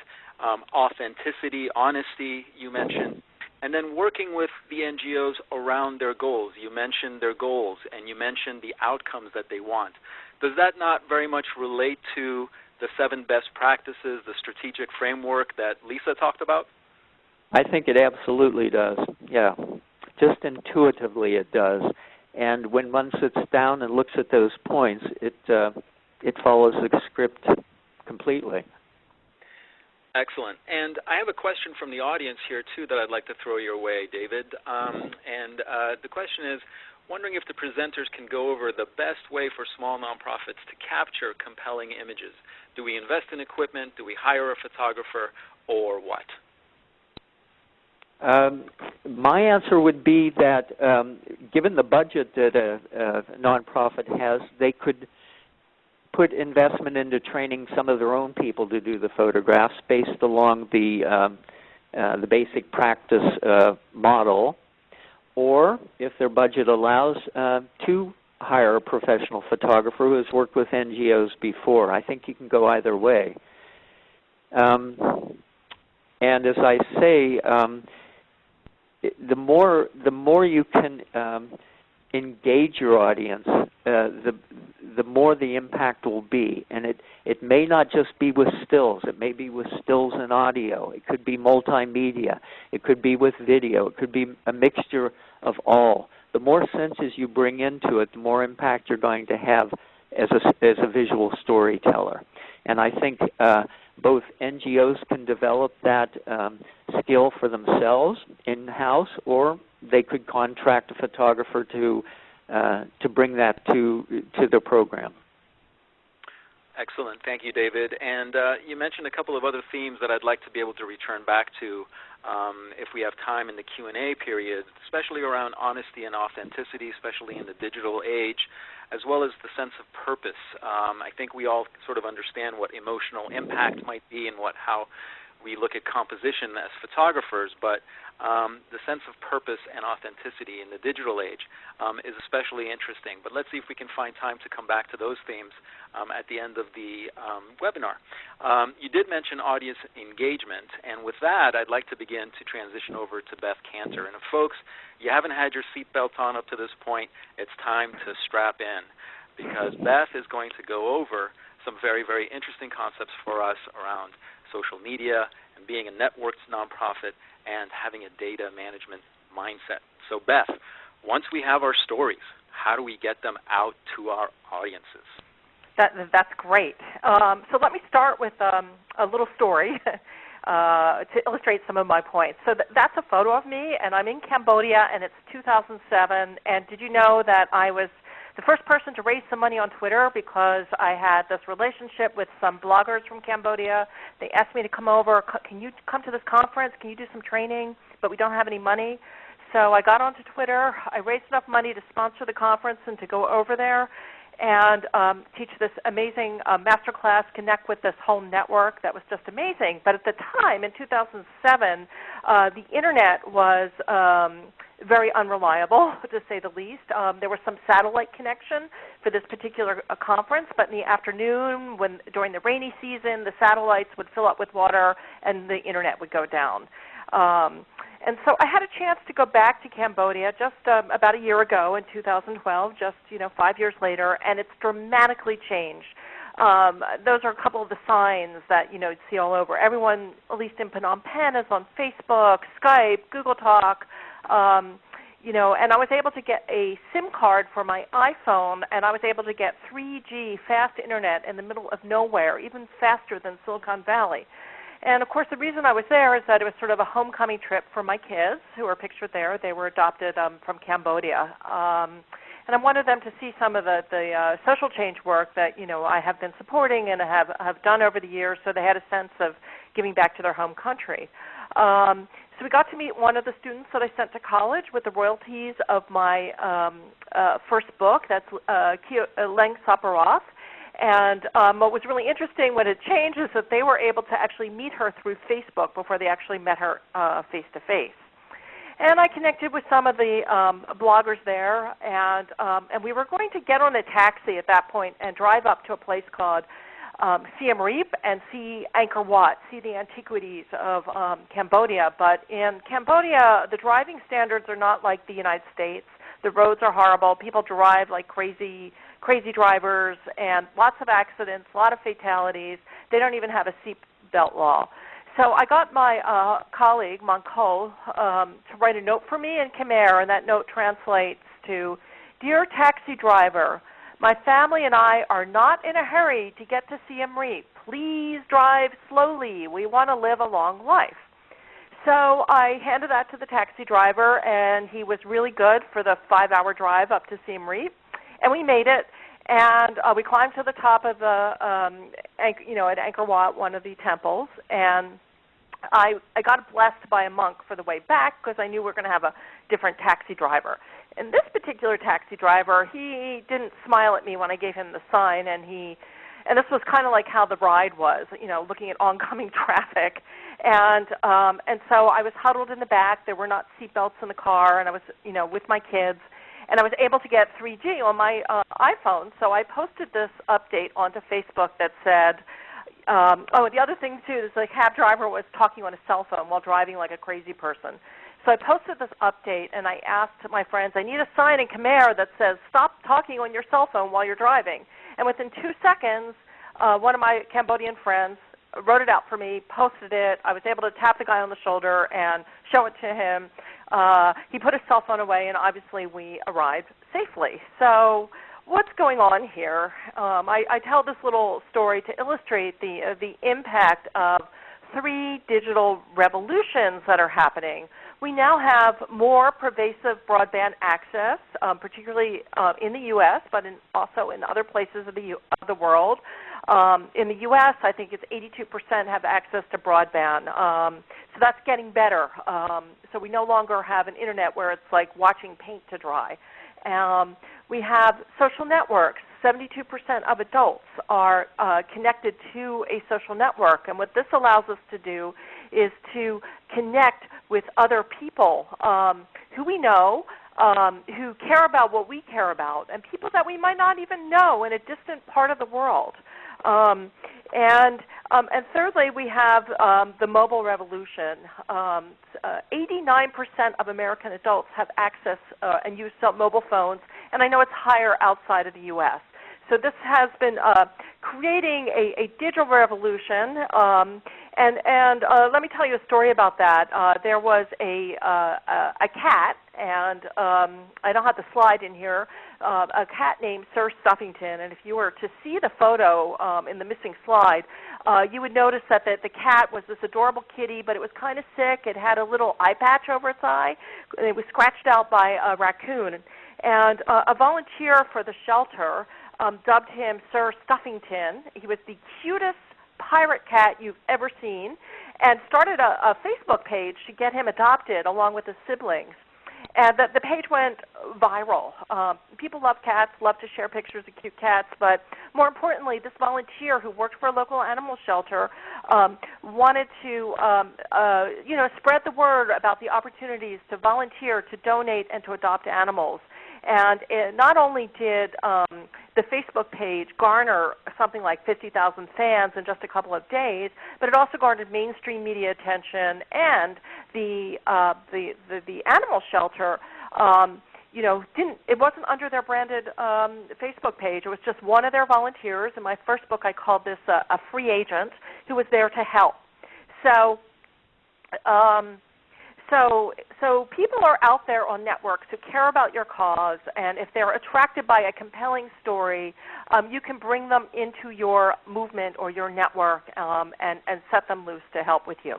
um, authenticity, honesty, you mentioned. And then working with the NGOs around their goals. You mentioned their goals, and you mentioned the outcomes that they want. Does that not very much relate to the seven best practices, the strategic framework that Lisa talked about? I think it absolutely does. Yeah, just intuitively it does. And when one sits down and looks at those points, it uh, it follows the script completely. Excellent. And I have a question from the audience here too that I'd like to throw your way, David. Um, and uh, the question is, wondering if the presenters can go over the best way for small nonprofits to capture compelling images. Do we invest in equipment? Do we hire a photographer? Or what? Um, my answer would be that um, given the budget that a, a nonprofit has, they could put investment into training some of their own people to do the photographs based along the um, uh, the basic practice uh, model, or if their budget allows, uh, to hire a professional photographer who has worked with NGOs before. I think you can go either way. Um, and as I say, um, the more the more you can um, engage your audience, uh, the the more the impact will be. And it it may not just be with stills. It may be with stills and audio. It could be multimedia. It could be with video. It could be a mixture of all. The more senses you bring into it, the more impact you're going to have as a as a visual storyteller. And I think uh, both NGOs can develop that um, skill for themselves in-house, or they could contract a photographer to uh, to bring that to to their program. Excellent. Thank you, David. And uh, you mentioned a couple of other themes that I'd like to be able to return back to um, if we have time in the Q&A period, especially around honesty and authenticity, especially in the digital age as well as the sense of purpose. Um, I think we all sort of understand what emotional impact might be and what how we look at composition as photographers, but um, the sense of purpose and authenticity in the digital age um, is especially interesting. But let's see if we can find time to come back to those themes um, at the end of the um, webinar. Um, you did mention audience engagement, and with that, I'd like to begin to transition over to Beth Kanter. And if folks, you haven't had your seatbelt on up to this point, it's time to strap in because Beth is going to go over some very, very interesting concepts for us around social media and being a networked nonprofit and having a data management mindset. So Beth, once we have our stories, how do we get them out to our audiences? That, that's great. Um, so let me start with um, a little story *laughs* uh, to illustrate some of my points. So th- that's a photo of me, and I'm in Cambodia, and it's 2007. And did you know that I was the first person to raise some money on Twitter because I had this relationship with some bloggers from Cambodia. They asked me to come over. Can you come to this conference? Can you do some training? But we don't have any money. So I got onto Twitter. I raised enough money to sponsor the conference and to go over there and um, teach this amazing uh, master class, connect with this whole network. That was just amazing. But at the time, in 2007, uh, the internet was um, very unreliable, *laughs* to say the least. Um, there was some satellite connection for this particular uh, conference, but in the afternoon, when during the rainy season, the satellites would fill up with water and the internet would go down. Um, and so I had a chance to go back to Cambodia just um, about a year ago in 2012, just you know five years later, and it's dramatically changed. Um, those are a couple of the signs that you know you'd see all over. Everyone, at least in Phnom Penh, is on Facebook, Skype, Google Talk. Um, you know, and I was able to get a SIM card for my iPhone, and I was able to get 3G fast internet in the middle of nowhere, even faster than Silicon Valley. And of course, the reason I was there is that it was sort of a homecoming trip for my kids, who are pictured there. They were adopted um, from Cambodia. Um, and I wanted them to see some of the, the uh, social change work that you know I have been supporting and have have done over the years, so they had a sense of giving back to their home country. Um, so we got to meet one of the students that I sent to college with the royalties of my um, uh, first book. That's uh, uh Leng Saparoth. And um, what was really interesting when it changed is that they were able to actually meet her through Facebook before they actually met her face to face. And I connected with some of the um, bloggers there, and um, and we were going to get on a taxi at that point and drive up to a place called um, Siem Reap and see Angkor Wat, see the antiquities of um, Cambodia. But in Cambodia, the driving standards are not like the United States. The roads are horrible. People drive like crazy, crazy drivers, and lots of accidents, a lot of fatalities. They don't even have a seat belt law. So I got my uh, colleague, Manko, um, to write a note for me in Khmer, and that note translates to, Dear taxi driver, my family and I are not in a hurry to get to Siem Reap. Please drive slowly. We want to live a long life. So I handed that to the taxi driver, and he was really good for the five-hour drive up to Siem Reap. And we made it, and uh, we climbed to the top of the, um, you know, at Angkor Wat, one of the temples, and I I got blessed by a monk for the way back because I knew we were going to have a different taxi driver. And this particular taxi driver, he didn't smile at me when I gave him the sign, and he, and this was kind of like how the ride was, you know, looking at oncoming *laughs* traffic, and um, and so I was huddled in the back. There were not seatbelts in the car, and I was, you know, with my kids, and I was able to get 3G on my uh, iPhone. So I posted this update onto Facebook that said. Um, oh, the other thing too is the cab driver was talking on a cell phone while driving like a crazy person. So I posted this update and I asked my friends, I need a sign in Khmer that says, stop talking on your cell phone while you're driving. And within two seconds, uh, one of my Cambodian friends wrote it out for me, posted it. I was able to tap the guy on the shoulder and show it to him. Uh, he put his cell phone away, and obviously we arrived safely. So what's going on here? Um, I, I, tell this little story to illustrate the, uh, the impact of three digital revolutions that are happening. We now have more pervasive broadband access, um, particularly uh, in the U.S., but in, also in other places of the, U- of the world. Um, in the U.S., I think it's 82% have access to broadband. Um, so that's getting better. Um, so we no longer have an internet where it's like watching paint to dry. Um, we have social networks. 72% of adults are uh, connected to a social network. And what this allows us to do is to connect with other people um, who we know, um, who care about what we care about, and people that we might not even know in a distant part of the world. Um, and um, and thirdly, we have um, the mobile revolution. Um, uh, 89% of American adults have access uh, and use mobile phones, and I know it's higher outside of the U.S. So this has been uh, creating a, a, digital revolution. Um, and and uh, let me tell you a story about that. Uh, there was a, uh, a cat, and um, I don't have the slide in here, uh, a cat named Sir Stuffington. And if you were to see the photo um, in the missing slide, uh, you would notice that the, the cat was this adorable kitty, but it was kind of sick. It had a little eye patch over its eye. And it was scratched out by a raccoon. And a volunteer for the shelter um, dubbed him Sir Stuffington. He was the cutest pirate cat you've ever seen, and started a, a Facebook page to get him adopted along with his siblings. And the, the page went viral. Um, people love cats, love to share pictures of cute cats, but more importantly, this volunteer who worked for a local animal shelter um, wanted to, um, uh, you know, spread the word about the opportunities to volunteer, to donate, and to adopt animals. And it, not only did um, the Facebook page garner something like 50,000 fans in just a couple of days, but it also garnered mainstream media attention, and the uh, the, the, the animal shelter. Um, you know, didn't it wasn't under their branded um, Facebook page. It was just one of their volunteers. In my first book, I called this a, a free agent who was there to help. So, um, so, so people are out there on networks who care about your cause, and if they're attracted by a compelling story, um, you can bring them into your movement or your network um, and, and set them loose to help with you.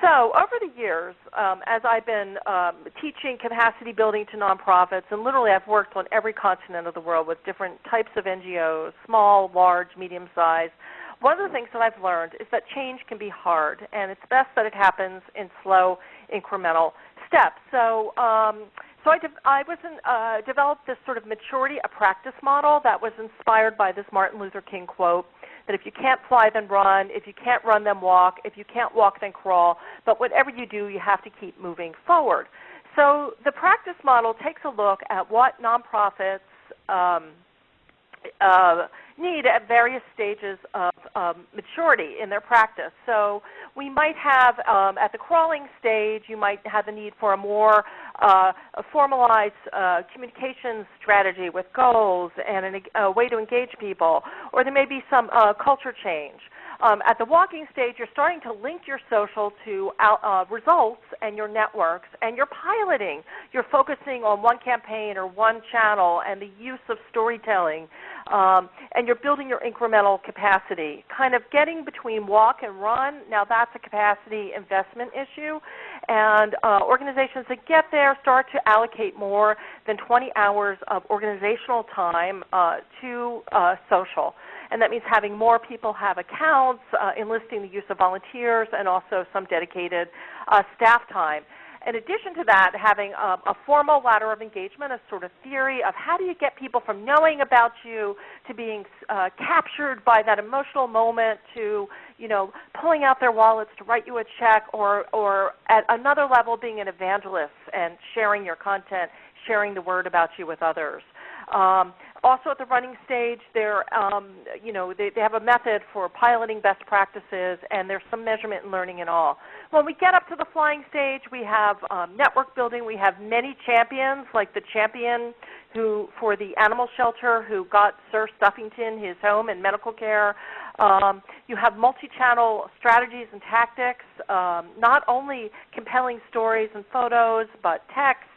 So over the years, um, as I've been um, teaching capacity building to nonprofits, and literally I've worked on every continent of the world with different types of NGOs, small, large, medium-sized, one of the things that I've learned is that change can be hard, and it's best that it happens in slow, incremental steps. So, um, so I, de- I was in, uh, developed this sort of maturity, a practice model that was inspired by this Martin Luther King quote that if you can't fly, then run. If you can't run, then walk. If you can't walk, then crawl. But whatever you do, you have to keep moving forward. So the practice model takes a look at what nonprofits um, uh, need at various stages of um, maturity in their practice. So we might have, um, at the crawling stage, you might have the need for a more uh, a formalized uh, communication strategy with goals and an, a way to engage people, or there may be some uh, culture change. Um, at the walking stage, you're starting to link your social to out, uh, results and your networks, and you're piloting. You're focusing on one campaign or one channel and the use of storytelling, um, and you're building your incremental capacity. Kind of getting between walk and run, now that's a capacity investment issue, and uh, organizations that get there start to allocate more than 20 hours of organizational time uh, to uh, social and that means having more people have accounts, uh, enlisting the use of volunteers, and also some dedicated uh, staff time. In addition to that, having um, a formal ladder of engagement, a sort of theory of how do you get people from knowing about you to being uh, captured by that emotional moment to you know pulling out their wallets to write you a check, or or at another level being an evangelist and sharing your content, sharing the word about you with others. Um, also at the running stage, they're, um, you know, they, they have a method for piloting best practices, and there's some measurement and learning and all. When we get up to the flying stage, we have um, network building. We have many champions, like the champion who for the animal shelter who got Sir Stuffington his home and medical care. Um, you have multi-channel strategies and tactics, um, not only compelling stories and photos, but text,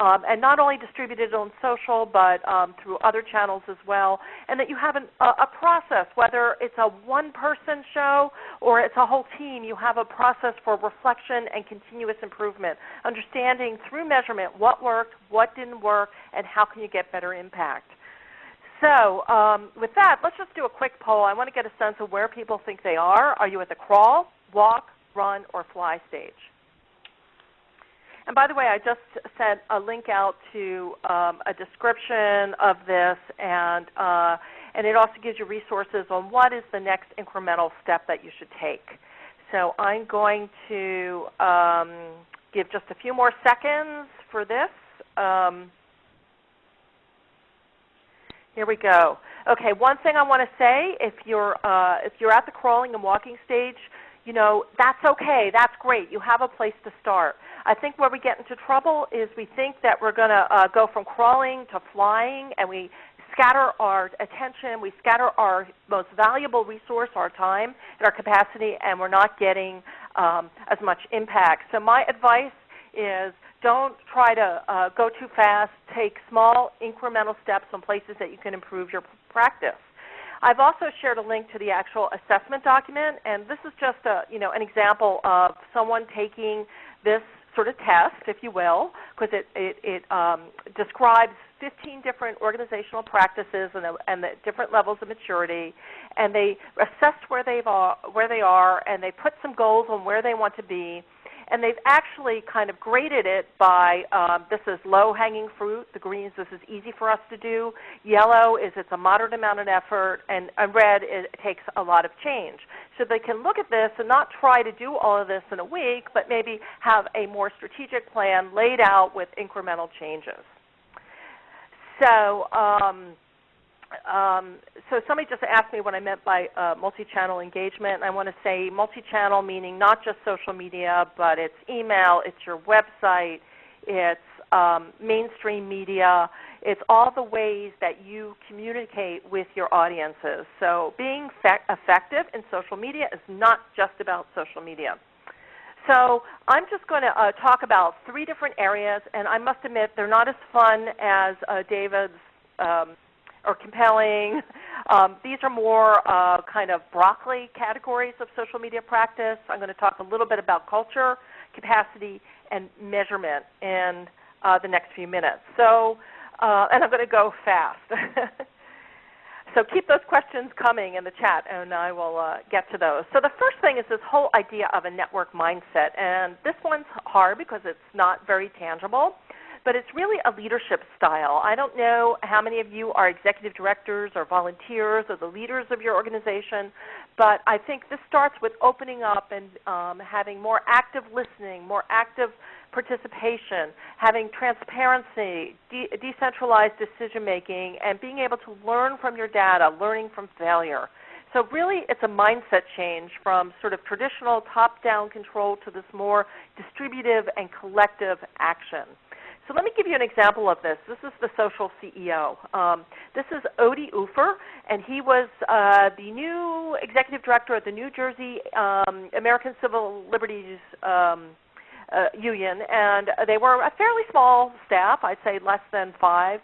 um, and not only distributed on social, but um, through other channels as well, and that you have an, a, a, process, whether it's a one-person show or it's a whole team, you have a process for reflection and continuous improvement, understanding through measurement what worked, what didn't work, and how can you get better impact. So um, with that, let's just do a quick poll. I want to get a sense of where people think they are. Are you at the crawl, walk, run, or fly stage? And by the way, I just sent a link out to um, a description of this, and uh, and it also gives you resources on what is the next incremental step that you should take. So I'm going to um, give just a few more seconds for this. Um, here we go. Okay, one thing I want to say: if you're uh, if you're at the crawling and walking stage, you know that's okay. That's great. You have a place to start. I think where we get into trouble is we think that we're going to uh, go from crawling to flying, and we scatter our attention, we scatter our most valuable resource, our time and our capacity, and we're not getting um, as much impact. So my advice is don't try to uh, go too fast. Take small incremental steps on places that you can improve your practice. I've also shared a link to the actual assessment document, and this is just a, you know, an example of someone taking this sort of test, if you will, because it, it, it um, describes 15 different organizational practices and, the, and the different levels of maturity, and they assess where, they've, uh, where they are, and they put some goals on where they want to be, and they've actually kind of graded it by um, this is low-hanging fruit. The greens, this is easy for us to do. Yellow is it's a moderate amount of effort, and, and red it takes a lot of change. So they can look at this and not try to do all of this in a week, but maybe have a more strategic plan laid out with incremental changes. So. Um, um, so somebody just asked me what I meant by uh, multi-channel engagement. I want to say multi-channel meaning not just social media, but it's email, it's your website, it's um, mainstream media, it's all the ways that you communicate with your audiences. So being effective in social media is not just about social media. So I'm just going to uh, talk about three different areas, and I must admit they're not as fun as uh, David's um, or compelling. Um, these are more uh, kind of broccoli categories of social media practice. I'm going to talk a little bit about culture, capacity, and measurement in uh, the next few minutes. So, uh, and I'm going to go fast. *laughs* so keep those questions coming in the chat, and I will uh, get to those. So the first thing is this whole idea of a network mindset, and this one's hard because it's not very tangible. But it's really a leadership style. I don't know how many of you are executive directors or volunteers or the leaders of your organization, but I think this starts with opening up and um, having more active listening, more active participation, having transparency, de decentralized decision making, and being able to learn from your data, learning from failure. So really it's a mindset change from sort of traditional top-down control to this more distributive and collective action. So let me give you an example of this. This is the social CEO. Um, this is Udi Ofer, and he was uh, the new executive director at the New Jersey um, American Civil Liberties um, uh, Union, and they were a fairly small staff, I'd say less than five,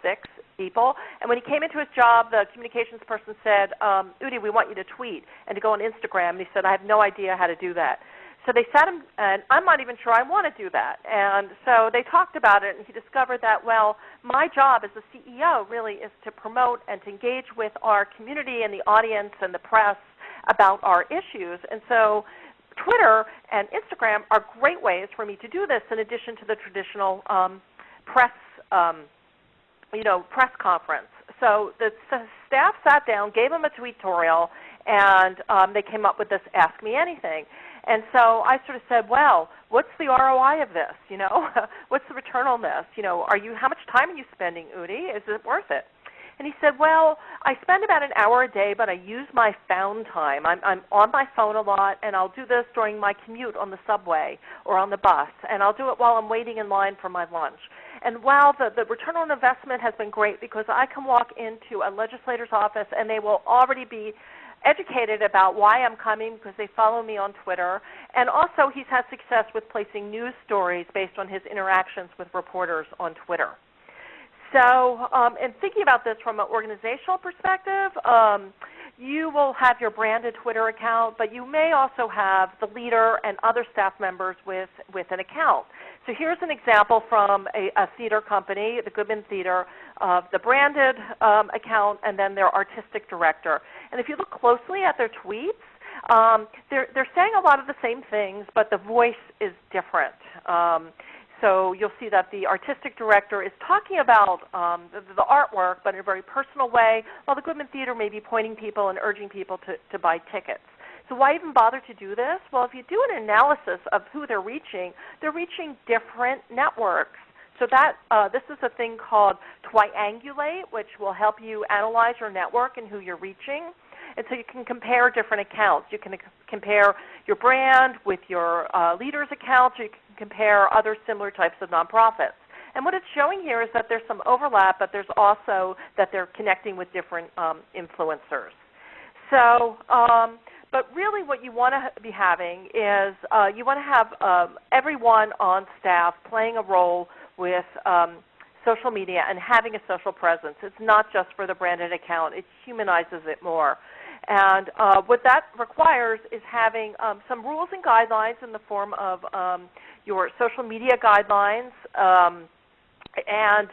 six people. And when he came into his job, the communications person said, um, Udi, we want you to tweet and to go on Instagram. And he said, I have no idea how to do that. So they sat him, and I'm not even sure I want to do that. And so they talked about it, and he discovered that, well, my job as a CEO really is to promote and to engage with our community and the audience and the press about our issues. And so Twitter and Instagram are great ways for me to do this in addition to the traditional um, press, um, you know, press conference. So the staff sat down, gave him a tutorial, and um, they came up with this Ask Me Anything. And so I sort of said, well, what's the ROI of this? You know, *laughs* what's the return on this? You know, are you how much time are you spending, Udi? Is it worth it? And he said, well, I spend about an hour a day, but I use my found time. I'm, I'm on my phone a lot, and I'll do this during my commute on the subway or on the bus, and I'll do it while I'm waiting in line for my lunch. And while the, the return on investment has been great because I can walk into a legislator's office and they will already be educated about why I'm coming because they follow me on Twitter. And also he's had success with placing news stories based on his interactions with reporters on Twitter. So um, in thinking about this from an organizational perspective, um, you will have your branded Twitter account, but you may also have the leader and other staff members with, with an account. So here's an example from a, a theater company, the Goodman Theater, of the branded um, account and then their artistic director. And if you look closely at their tweets, um, they're, they're saying a lot of the same things, but the voice is different. Um, so you'll see that the artistic director is talking about um, the, the, artwork, but in a very personal way, while the Goodman Theater may be pointing people and urging people to, to buy tickets. So why even bother to do this? Well, if you do an analysis of who they're reaching, they're reaching different networks. So that uh, this is a thing called Twiangulate, which will help you analyze your network and who you're reaching. And so you can compare different accounts. You can compare your brand with your uh, leaders' accounts, you can compare other similar types of nonprofits. And what it's showing here is that there's some overlap, but there's also that they're connecting with different um, influencers. So um, but really what you want to be having is uh, you want to have um, everyone on staff playing a role with um, social media and having a social presence. It's not just for the branded account. It humanizes it more. And uh, what that requires is having um, some rules and guidelines in the form of um, your social media guidelines. Um, and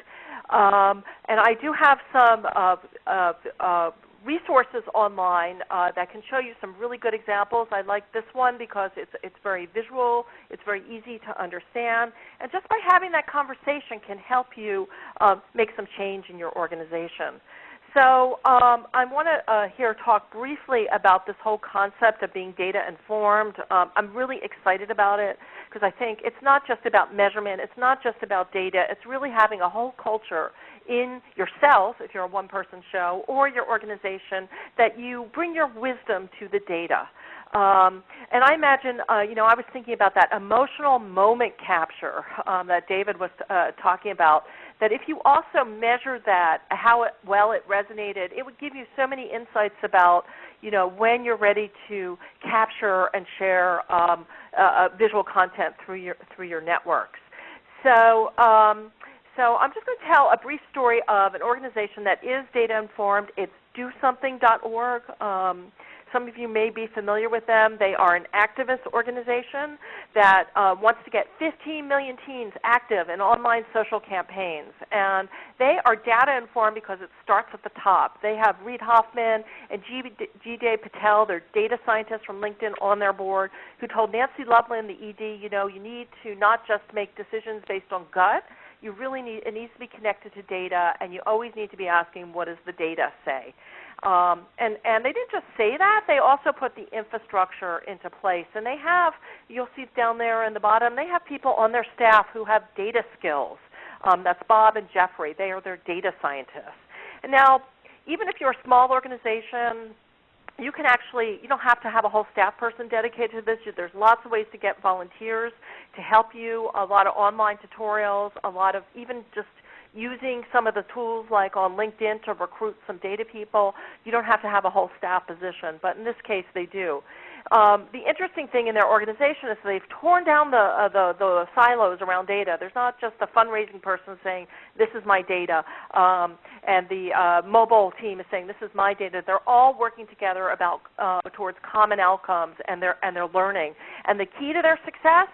um, and I do have some uh, uh, uh, resources online uh, that can show you some really good examples. I like this one because it's, it's very visual, it's very easy to understand, and just by having that conversation can help you uh, make some change in your organization. So um, I want to uh, here talk briefly about this whole concept of being data informed. Um, I'm really excited about it because I think it's not just about measurement, it's not just about data, it's really having a whole culture in yourself, if you're a one-person show, or your organization, that you bring your wisdom to the data. Um, and I imagine, uh, you know, I was thinking about that emotional moment capture um, that David was uh, talking about. That if you also measure that, how it, well it resonated, it would give you so many insights about, you know, when you're ready to capture and share um, uh, uh visual content through your through your networks. So. Um, so I'm just going to tell a brief story of an organization that is data informed. It's dosomething.org. Um, some of you may be familiar with them. They are an activist organization that uh, wants to get 15 million teens active in online social campaigns. And they are data informed because it starts at the top. They have Reid Hoffman and D.J. Patil, they're data scientists from LinkedIn on their board, who told Nancy Lublin, the ED, you know, you need to not just make decisions based on gut, you really need it needs to be connected to data, and you always need to be asking, what does the data say? Um, and and they didn't just say that; they also put the infrastructure into place. And they have, you'll see down there in the bottom, they have people on their staff who have data skills. Um, that's Bob and Jeffrey. They are their data scientists. And now, even if you're a small organization, you can actually you don't have to have a whole staff person dedicated to this there's lots of ways to get volunteers to help you a lot of online tutorials a lot of even just using some of the tools like on linkedin to recruit some data people you don't have to have a whole staff position but in this case they do um, the interesting thing in their organization is they've torn down the, uh, the, the silos around data. There's not just the fundraising person saying, this is my data, um, and the uh, mobile team is saying, this is my data. They're all working together about uh, towards common outcomes, and they're, and they're learning. And the key to their success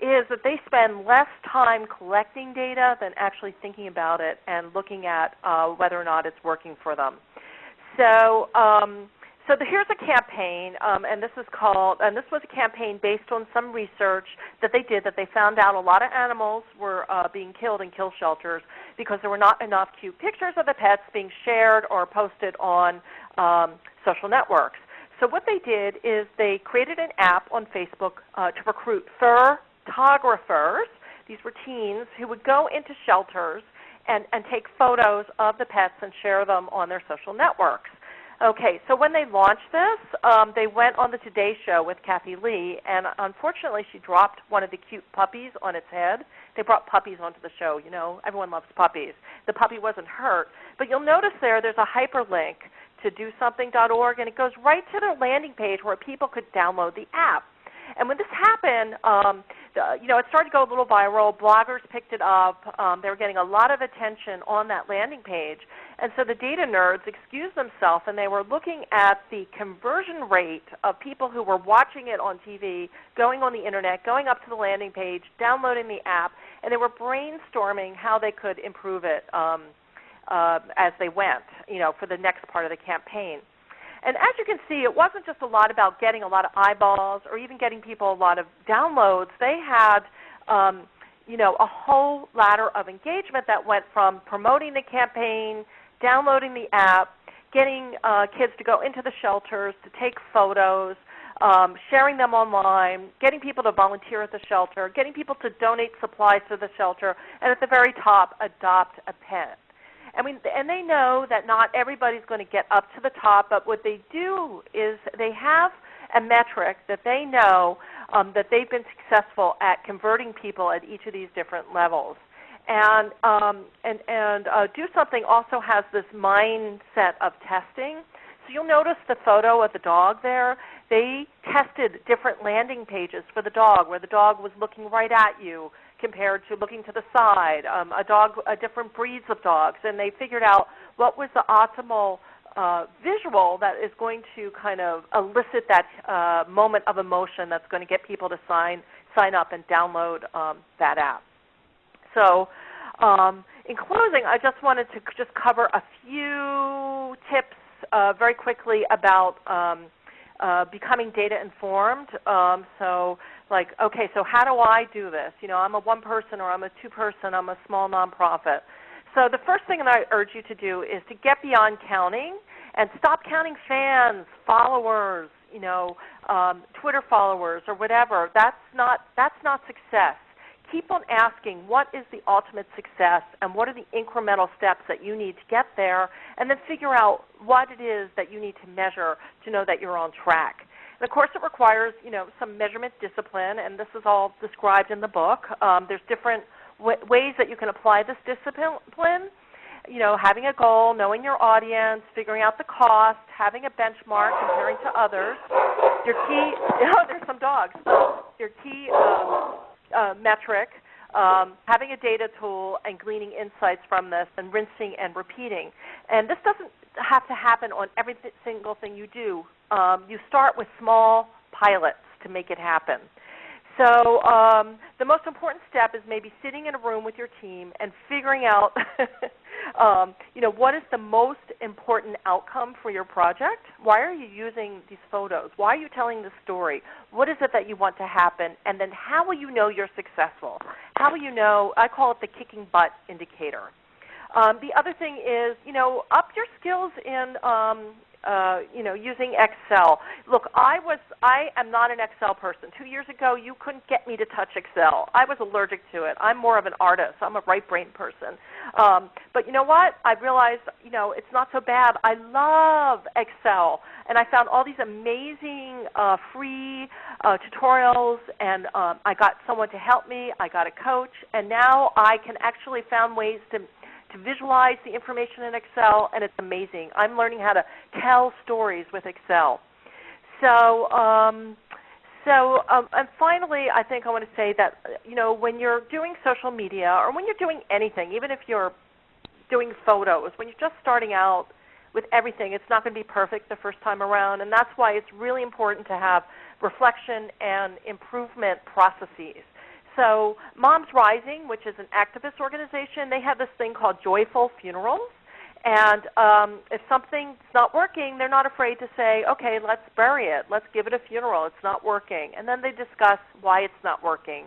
is that they spend less time collecting data than actually thinking about it and looking at uh, whether or not it's working for them. So um, so the, here's a campaign, um, and this is called, and this was a campaign based on some research that they did that they found out a lot of animals were uh, being killed in kill shelters because there were not enough cute pictures of the pets being shared or posted on um, social networks. So what they did is they created an app on Facebook uh, to recruit fur photographers. These were teens who would go into shelters and, and take photos of the pets and share them on their social networks. Okay, so when they launched this, um, they went on the Today Show with Kathie Lee, and unfortunately, she dropped one of the cute puppies on its head. They brought puppies onto the show. You know, everyone loves puppies. The puppy wasn't hurt, but you'll notice there, there's a hyperlink to DoSomething.org, and it goes right to their landing page where people could download the app. And when this happened, um, the, you know, it started to go a little viral. Bloggers picked it up. Um, they were getting a lot of attention on that landing page. And so the data nerds excused themselves and they were looking at the conversion rate of people who were watching it on TV, going on the internet, going up to the landing page, downloading the app, and they were brainstorming how they could improve it um, uh, as they went, you know, for the next part of the campaign. And as you can see, it wasn't just a lot about getting a lot of eyeballs or even getting people a lot of downloads. They had um, you know, a whole ladder of engagement that went from promoting the campaign, downloading the app, getting uh, kids to go into the shelters to take photos, um, sharing them online, getting people to volunteer at the shelter, getting people to donate supplies to the shelter, and at the very top, adopt a pet. I mean, and they know that not everybody's going to get up to the top, but what they do is they have a metric that they know um, that they've been successful at converting people at each of these different levels. And um, and and uh, do something also has this mindset of testing. So you'll notice the photo of the dog there. They tested different landing pages for the dog, where the dog was looking right at you compared to looking to the side. Um, a dog, a different breeds of dogs, and they figured out what was the optimal uh, visual that is going to kind of elicit that uh, moment of emotion that's going to get people to sign sign up and download um, that app. So um, in closing, I just wanted to just cover a few tips uh, very quickly about um, uh, becoming data informed. Um, so like, okay, so how do I do this? You know, I'm a one person or I'm a two person, I'm a small nonprofit. So the first thing that I urge you to do is to get beyond counting and stop counting fans, followers, you know, um, Twitter followers or whatever. That's not that's not success keep on asking what is the ultimate success and what are the incremental steps that you need to get there, and then figure out what it is that you need to measure to know that you're on track. And of course, it requires you know some measurement discipline, and this is all described in the book. Um, there's different ways that you can apply this discipline. You know, having a goal, knowing your audience, figuring out the cost, having a benchmark, comparing to others. Your key, *laughs* oh, there's some dogs. Your key um, uh, metric, um, having a data tool and gleaning insights from this and rinsing and repeating. And this doesn't have to happen on every single thing you do. Um, you start with small pilots to make it happen. So um, the most important step is maybe sitting in a room with your team and figuring out, *laughs* um, you know, what is the most important outcome for your project? Why are you using these photos? Why are you telling the story? What is it that you want to happen? And then how will you know you're successful? how will you know? I call it the kicking butt indicator. Um, the other thing is, you know, up your skills in um, uh, you know, using Excel. Look, I was I am not an Excel person. Two years ago, you couldn't get me to touch Excel. I was allergic to it. I'm more of an artist. I'm a right brain person. Um, but you know what? I realized, you know, it's not so bad. I love Excel, and I found all these amazing uh, free uh, tutorials, and um, I got someone to help me. I got a coach, and now I can actually found ways to to visualize the information in Excel, and it's amazing. I'm learning how to tell stories with Excel. So, um, so, um, and finally, I think I want to say that you know when you're doing social media or when you're doing anything, even if you're doing photos, when you're just starting out with everything, it's not going to be perfect the first time around, and that's why it's really important to have reflection and improvement processes. So Moms Rising, which is an activist organization, they have this thing called Joyful Funerals. And um, if something's not working, they're not afraid to say, okay, let's bury it. Let's give it a funeral. It's not working. And then they discuss why it's not working.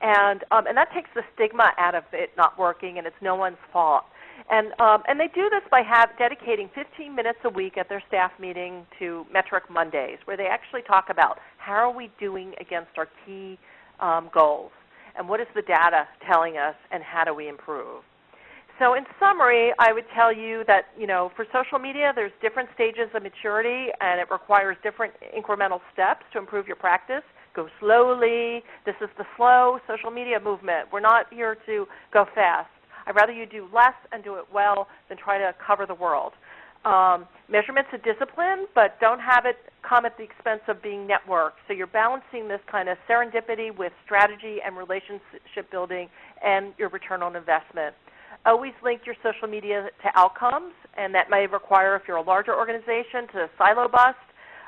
And, um, and that takes the stigma out of it not working, and it's no one's fault. And, um, and they do this by have, dedicating 15 minutes a week at their staff meeting to Metric Mondays, where they actually talk about how are we doing against our key um, goals and what is the data telling us and how do we improve. So in summary, I would tell you that you know for social media, there's different stages of maturity, and it requires different incremental steps to improve your practice. Go slowly. This is the slow social media movement. We're not here to go fast. I'd rather you do less and do it well than try to cover the world. Um, measurement's a discipline, but don't have it come at the expense of being networked. So you're balancing this kind of serendipity with strategy and relationship building and your return on investment. Always link your social media to outcomes, and that may require, if you're a larger organization, to silo bust.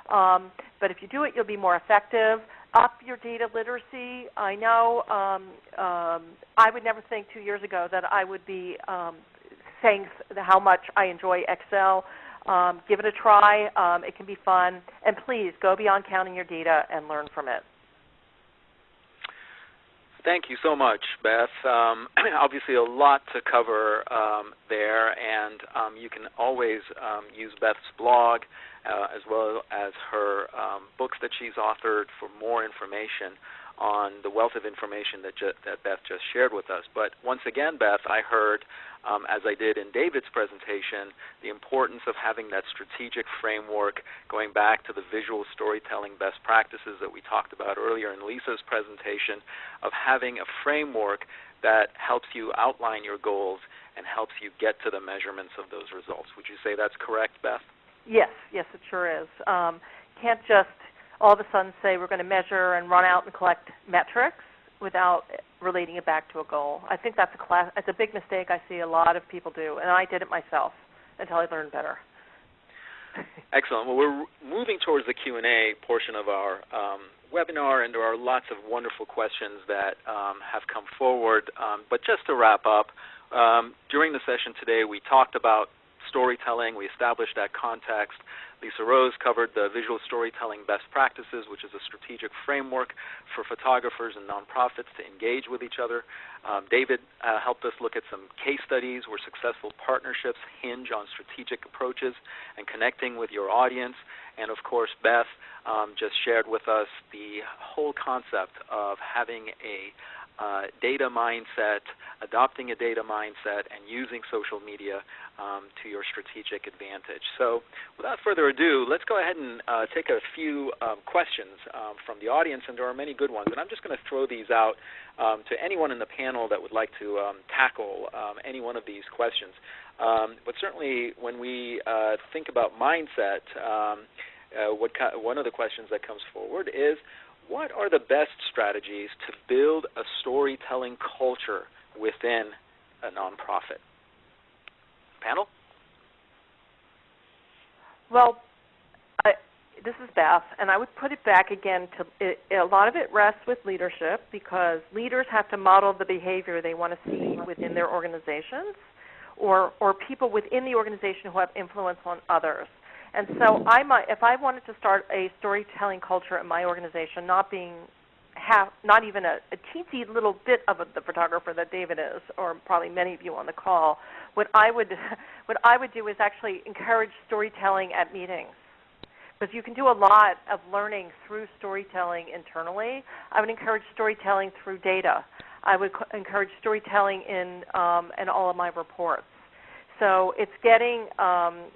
Um, but if you do it, you'll be more effective. Up your data literacy. I know um, um, I would never think two years ago that I would be um, saying how much I enjoy Excel. Um, give it a try. Um, it can be fun. And please go beyond counting your data and learn from it. Thank you so much, Beth. Um, *clears throat* obviously, a lot to cover um, there, and um, you can always um, use Beth's blog uh, as well as her books that she's authored for more information on the wealth of information that, ju- that Beth just shared with us. But once again, Beth, I heard, um, as I did in David's presentation, the importance of having that strategic framework going back to the visual storytelling best practices that we talked about earlier in Lisa's presentation, of having a framework that helps you outline your goals and helps you get to the measurements of those results. Would you say that's correct, Beth? Yes, yes, it sure is. Um, can't just all of a sudden say we're going to measure and run out and collect metrics without relating it back to a goal. I think that's a class, it's a big mistake I see a lot of people do, and I did it myself until I learned better. Excellent. Well, we're moving towards the Q&A portion of our um, webinar, and there are lots of wonderful questions that um, have come forward. Um, but just to wrap up, um, during the session today, we talked about storytelling. We established that context. Lisa Rose covered the visual storytelling best practices, which is a strategic framework for photographers and nonprofits to engage with each other. Um, David uh, helped us look at some case studies where successful partnerships hinge on strategic approaches and connecting with your audience. And of course, Beth um, just shared with us the whole concept of having a data mindset, adopting a data mindset, and using social media um, to your strategic advantage. So without further ado, let's go ahead and uh, take a few um, questions um, from the audience, and there are many good ones. And I'm just going to throw these out um, to anyone in the panel that would like to um, tackle um, any one of these questions. but certainly when we uh, think about mindset, uh, what one of the questions that comes forward is, what are the best strategies to build a storytelling culture within a nonprofit? Panel? Well, I, this is Beth, and I would put it back again to it, a lot of it rests with leadership because leaders have to model the behavior they want to see within their organizations or, or people within the organization who have influence on others. And so I might, if I wanted to start a storytelling culture in my organization, not being half, not even a, a teensy little bit of a, the photographer that David is, or probably many of you on the call, what I would *laughs* what I would do is actually encourage storytelling at meetings because you can do a lot of learning through storytelling internally. I would encourage storytelling through data. I would encourage storytelling in um, in all of my reports. So it's getting um,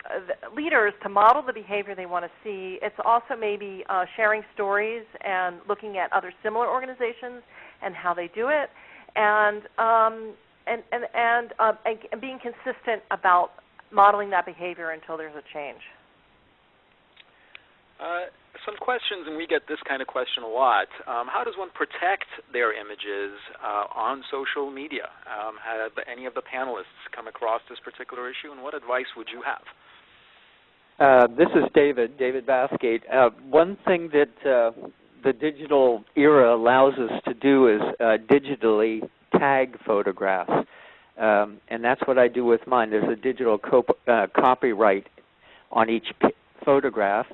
leaders to model the behavior they want to see. It's also maybe uh, sharing stories and looking at other similar organizations and how they do it, and um, and and and, uh, and, being consistent about modeling that behavior until there's a change. Uh, some questions, and we get this kind of question a lot. Um, how does one protect their images uh, on social media? Um, have any of the panelists come across this particular issue, and what advice would you have? Uh, this is David, David Bathgate. Uh, one thing that uh, the digital era allows us to do is uh, digitally tag photographs. Um, and that's what I do with mine. There's a digital uh, copyright on each photograph.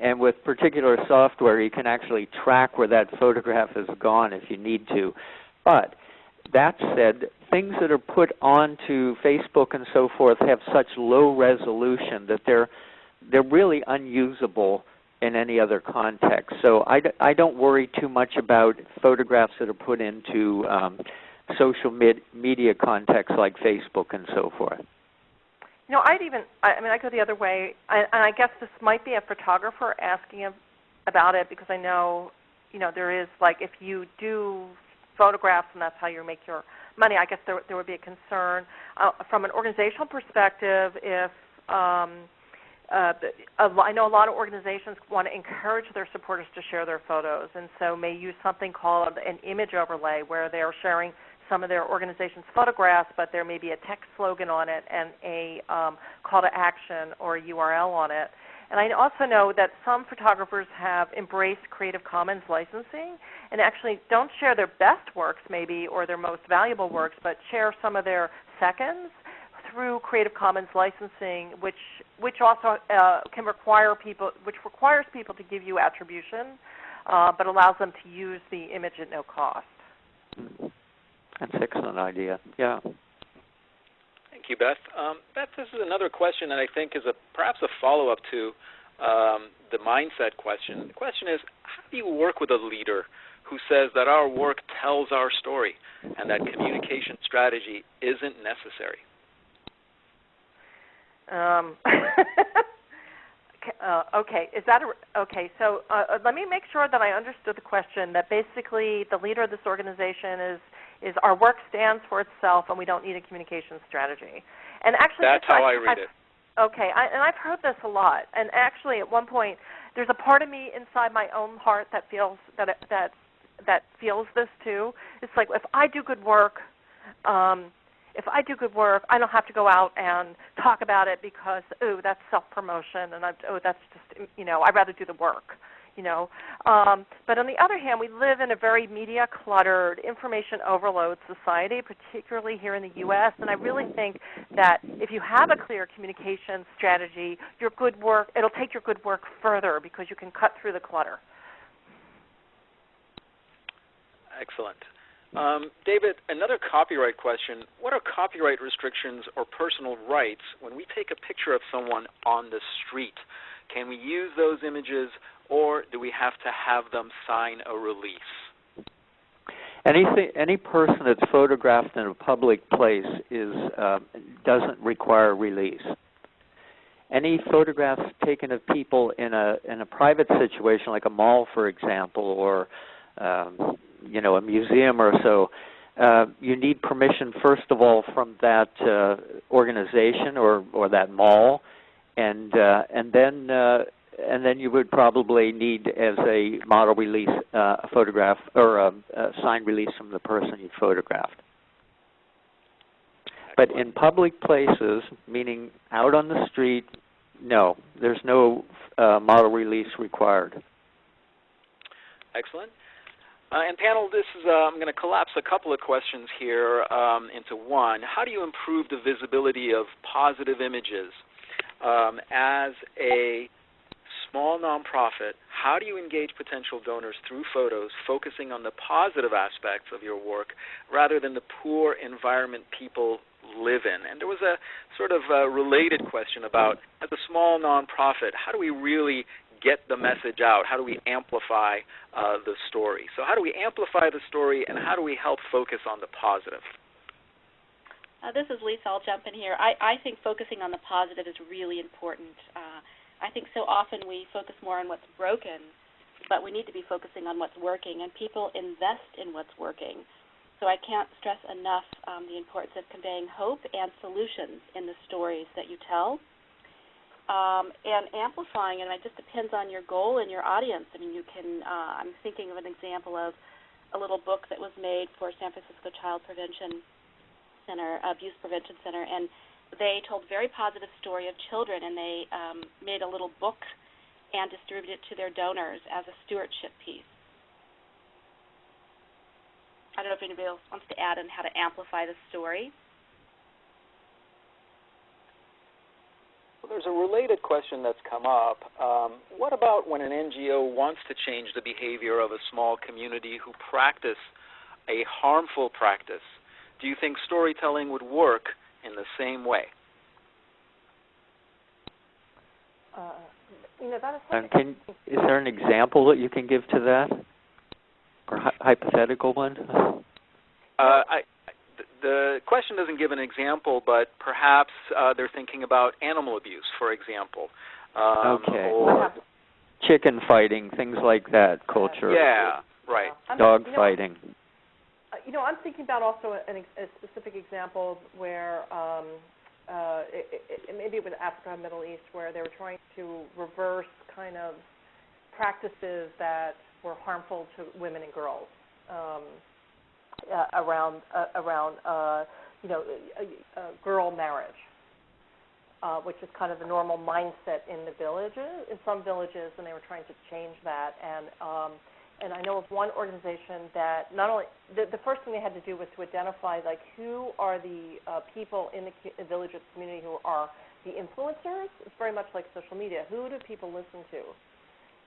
And with particular software, you can actually track where that photograph has gone if you need to. But that said, things that are put onto Facebook and so forth have such low resolution that they're they're really unusable in any other context. So I, I don't worry too much about photographs that are put into um, social med media contexts like Facebook and so forth. You know, I'd even, I, mean, I go the other way, I, and I guess this might be a photographer asking about it because I know, you know, there is like if you do photographs and that's how you make your money, I guess there there would be a concern uh, from an organizational perspective if. Um, uh, I know a lot of organizations want to encourage their supporters to share their photos, and so may use something called an image overlay, where they're sharing some of their organization's photographs, but there may be a text slogan on it and a um, call to action or a URL on it. And I also know that some photographers have embraced Creative Commons licensing and actually don't share their best works, maybe, or their most valuable works, but share some of their seconds through Creative Commons licensing, which which also uh, can require people, which requires people to give you attribution, uh, but allows them to use the image at no cost. That's an excellent idea. Yeah. Thank you, Beth. Um, Beth, this is another question that I think is a perhaps a follow-up to um, the mindset question. The question is, how do you work with a leader who says that our work tells our story and that communication strategy isn't necessary? Um, *laughs* uh, okay, is that a, okay? So uh, uh, let me make sure that I understood the question. That basically the leader of this organization is is our work stands for itself, and we don't need a communication strategy. And actually, that's how I, I read I've, it. Okay, I, and I've heard this a lot. And actually, at one point, there's a part of me inside my own heart that feels that it, that that feels this too. It's like if I do good work, um, if I do good work, I don't have to go out and talk about it because oh, that's self promotion, and I, oh, that's just you know, I'd rather do the work you know. Um, but on the other hand, we live in a very media cluttered, information overload society, particularly here in the U.S. And I really think that if you have a clear communication strategy, your good work it'll take your good work further because you can cut through the clutter. Excellent. Um, David, another copyright question. What are copyright restrictions or personal rights when we take a picture of someone on the street? Can we use those images or do we have to have them sign a release? Anything, any person that's photographed in a public place is uh, doesn't require release. Any photographs taken of people in a in a private situation, like a mall, for example, or um, you know a museum or so, uh, you need permission first of all from that uh, organization or or that mall, and uh, and then uh, and then you would probably need as a model release uh, a photograph or a, a signed release from the person you photographed. But in public places, meaning out on the street, no, there's no uh, model release required. Excellent. Uh, and panel, this is uh, I'm going to collapse a couple of questions here um, into one. How do you improve the visibility of positive images um, as a small nonprofit, how do you engage potential donors through photos, focusing on the positive aspects of your work rather than the poor environment people live in? And there was a sort of a related question about, as a small nonprofit, how do we really get the message out? How do we amplify uh, the story? So, how do we amplify the story, and how do we help focus on the positive? Uh, this is Lisa. I'll jump in here. I, I think focusing on the positive is really important. Uh, I think so often we focus more on what's broken, but we need to be focusing on what's working, and people invest in what's working. So I can't stress enough um, the importance of conveying hope and solutions in the stories that you tell. Um, and amplifying, and it just depends on your goal and your audience. I mean, you can, uh, I'm thinking of an example of a little book that was made for San Francisco Child Prevention Center, Abuse Prevention Center, and they told a very positive story of children, and they um, made a little book and distributed it to their donors as a stewardship piece. I don't know if anybody else wants to add on how to amplify the story. Well, there's a related question that's come up. Um, what about when an NGO wants to change the behavior of a small community who practice a harmful practice? Do you think storytelling would work in the same way. Uh, you know, that is and can, is there an example that you can give to that, or hy- hypothetical one? Uh, I, the question doesn't give an example, but perhaps uh, they're thinking about animal abuse, for example. Um, okay. Or, Chicken fighting, things like that, culture. Yeah, right. Dog you know, fighting. Uh, you know, I'm thinking about also an, a specific example where um, uh, it, it, it maybe with Africa and Middle East, where they were trying to reverse kind of practices that were harmful to women and girls um, uh, around uh, around uh, you know a, a girl marriage, uh, which is kind of the normal mindset in the villages in some villages, and they were trying to change that and. Um, and I know of one organization that not only the, the first thing they had to do was to identify like who are the uh, people in the village or the community who are the influencers. It's very much like social media. Who do people listen to?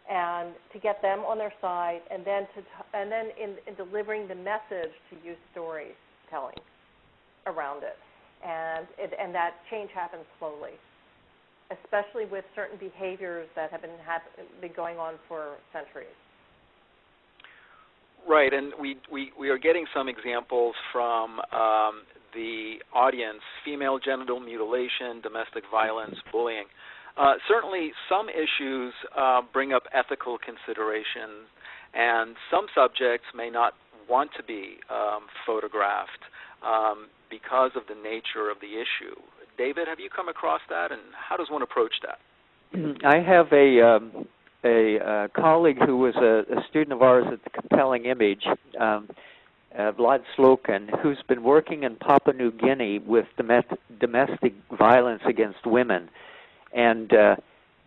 And to get them on their side, and then to t- and then in, in delivering the message to use storytelling around it, and it, and that change happens slowly, especially with certain behaviors that have been hap- been going on for centuries. Right, and we, we, we are getting some examples from um, the audience female genital mutilation, domestic violence, bullying. Uh, certainly, some issues uh, bring up ethical considerations, and some subjects may not want to be um, photographed um, because of the nature of the issue. David, have you come across that, and how does one approach that? I have a um, a colleague who was a, a, student of ours at the Compelling Image, um, uh, Vlad Sokhin, who's been working in Papua New Guinea with domestic violence against women, and uh,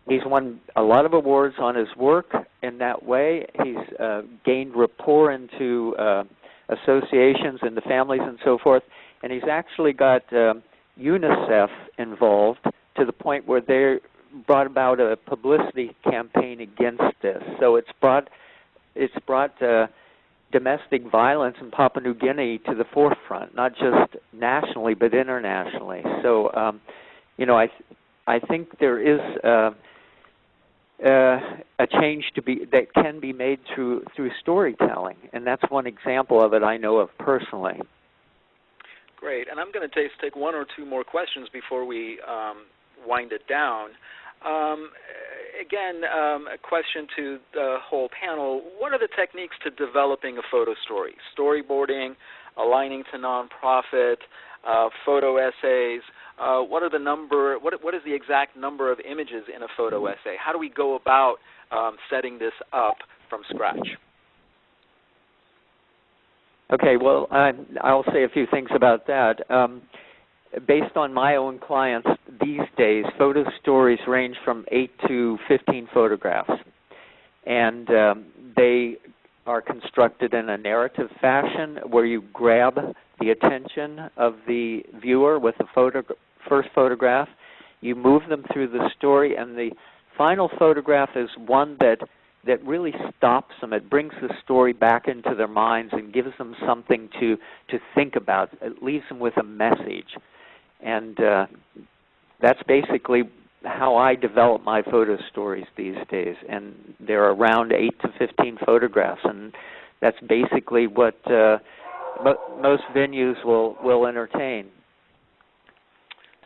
he's won a lot of awards on his work in that way. He's uh, gained rapport into uh, associations and the families and so forth, and he's actually got um, UNICEF involved to the point where they're brought about a publicity campaign against this. So it's brought it's brought uh, domestic violence in Papua New Guinea to the forefront, not just nationally but internationally. So um, you know, I I think there is uh, uh, a change to be that can be made through through storytelling, and that's one example of it I know of personally. Great, and I'm going to take, take one or two more questions before we um, wind it down. Um, again, um, a question to the whole panel. What are the techniques to developing a photo story? Storyboarding, aligning to nonprofit, uh, photo essays. Uh, what are the number? What, what is the exact number of images in a photo essay? How do we go about um, setting this up from scratch? Okay, well, I, I'll say a few things about that. Um, based on my own clients these days, photo stories range from 8 to 15 photographs. And um, they are constructed in a narrative fashion where you grab the attention of the viewer with the photo- first photograph. You move them through the story, and the final photograph is one that that really stops them. It brings the story back into their minds and gives them something to to think about. It leaves them with a message, and uh, that's basically how I develop my photo stories these days. And there are around eight to fifteen photographs, and that's basically what uh, mo- most venues will will entertain.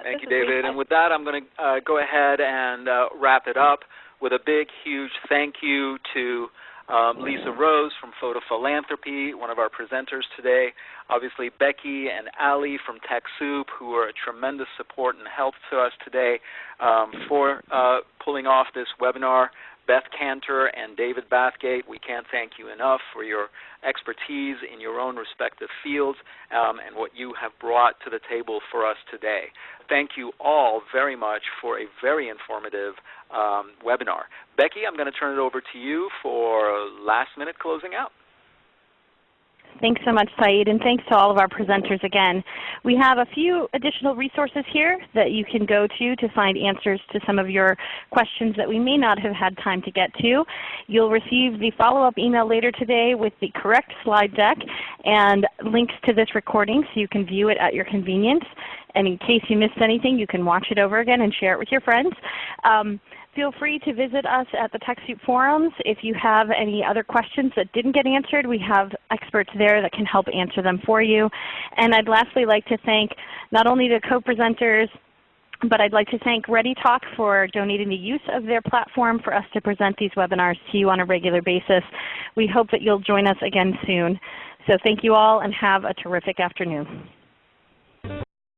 Thank you, David. And with that, I'm going to uh, go ahead and uh, wrap it up with a big, huge thank you to um, Lisa Rose from Photo Philanthropy, one of our presenters today. Obviously, Becky and Ali from TechSoup, who are a tremendous support and help to us today um, for uh, pulling off this webinar. Beth Kanter and David Bathgate, we can't thank you enough for your expertise in your own respective fields um, and what you have brought to the table for us today. Thank you all very much for a very informative um, webinar. Becky, I'm going to turn it over to you for last minute closing out. Thanks so much, Saeed, and thanks to all of our presenters again. We have a few additional resources here that you can go to to find answers to some of your questions that we may not have had time to get to. You'll receive the follow-up email later today with the correct slide deck and links to this recording so you can view it at your convenience. And in case you missed anything, you can watch it over again and share it with your friends. Um, Feel free to visit us at the TechSoup forums. If you have any other questions that didn't get answered, we have experts there that can help answer them for you. And I'd lastly like to thank not only the co-presenters, but I'd like to thank ReadyTalk for donating the use of their platform for us to present these webinars to you on a regular basis. We hope that you'll join us again soon. So thank you all and have a terrific afternoon.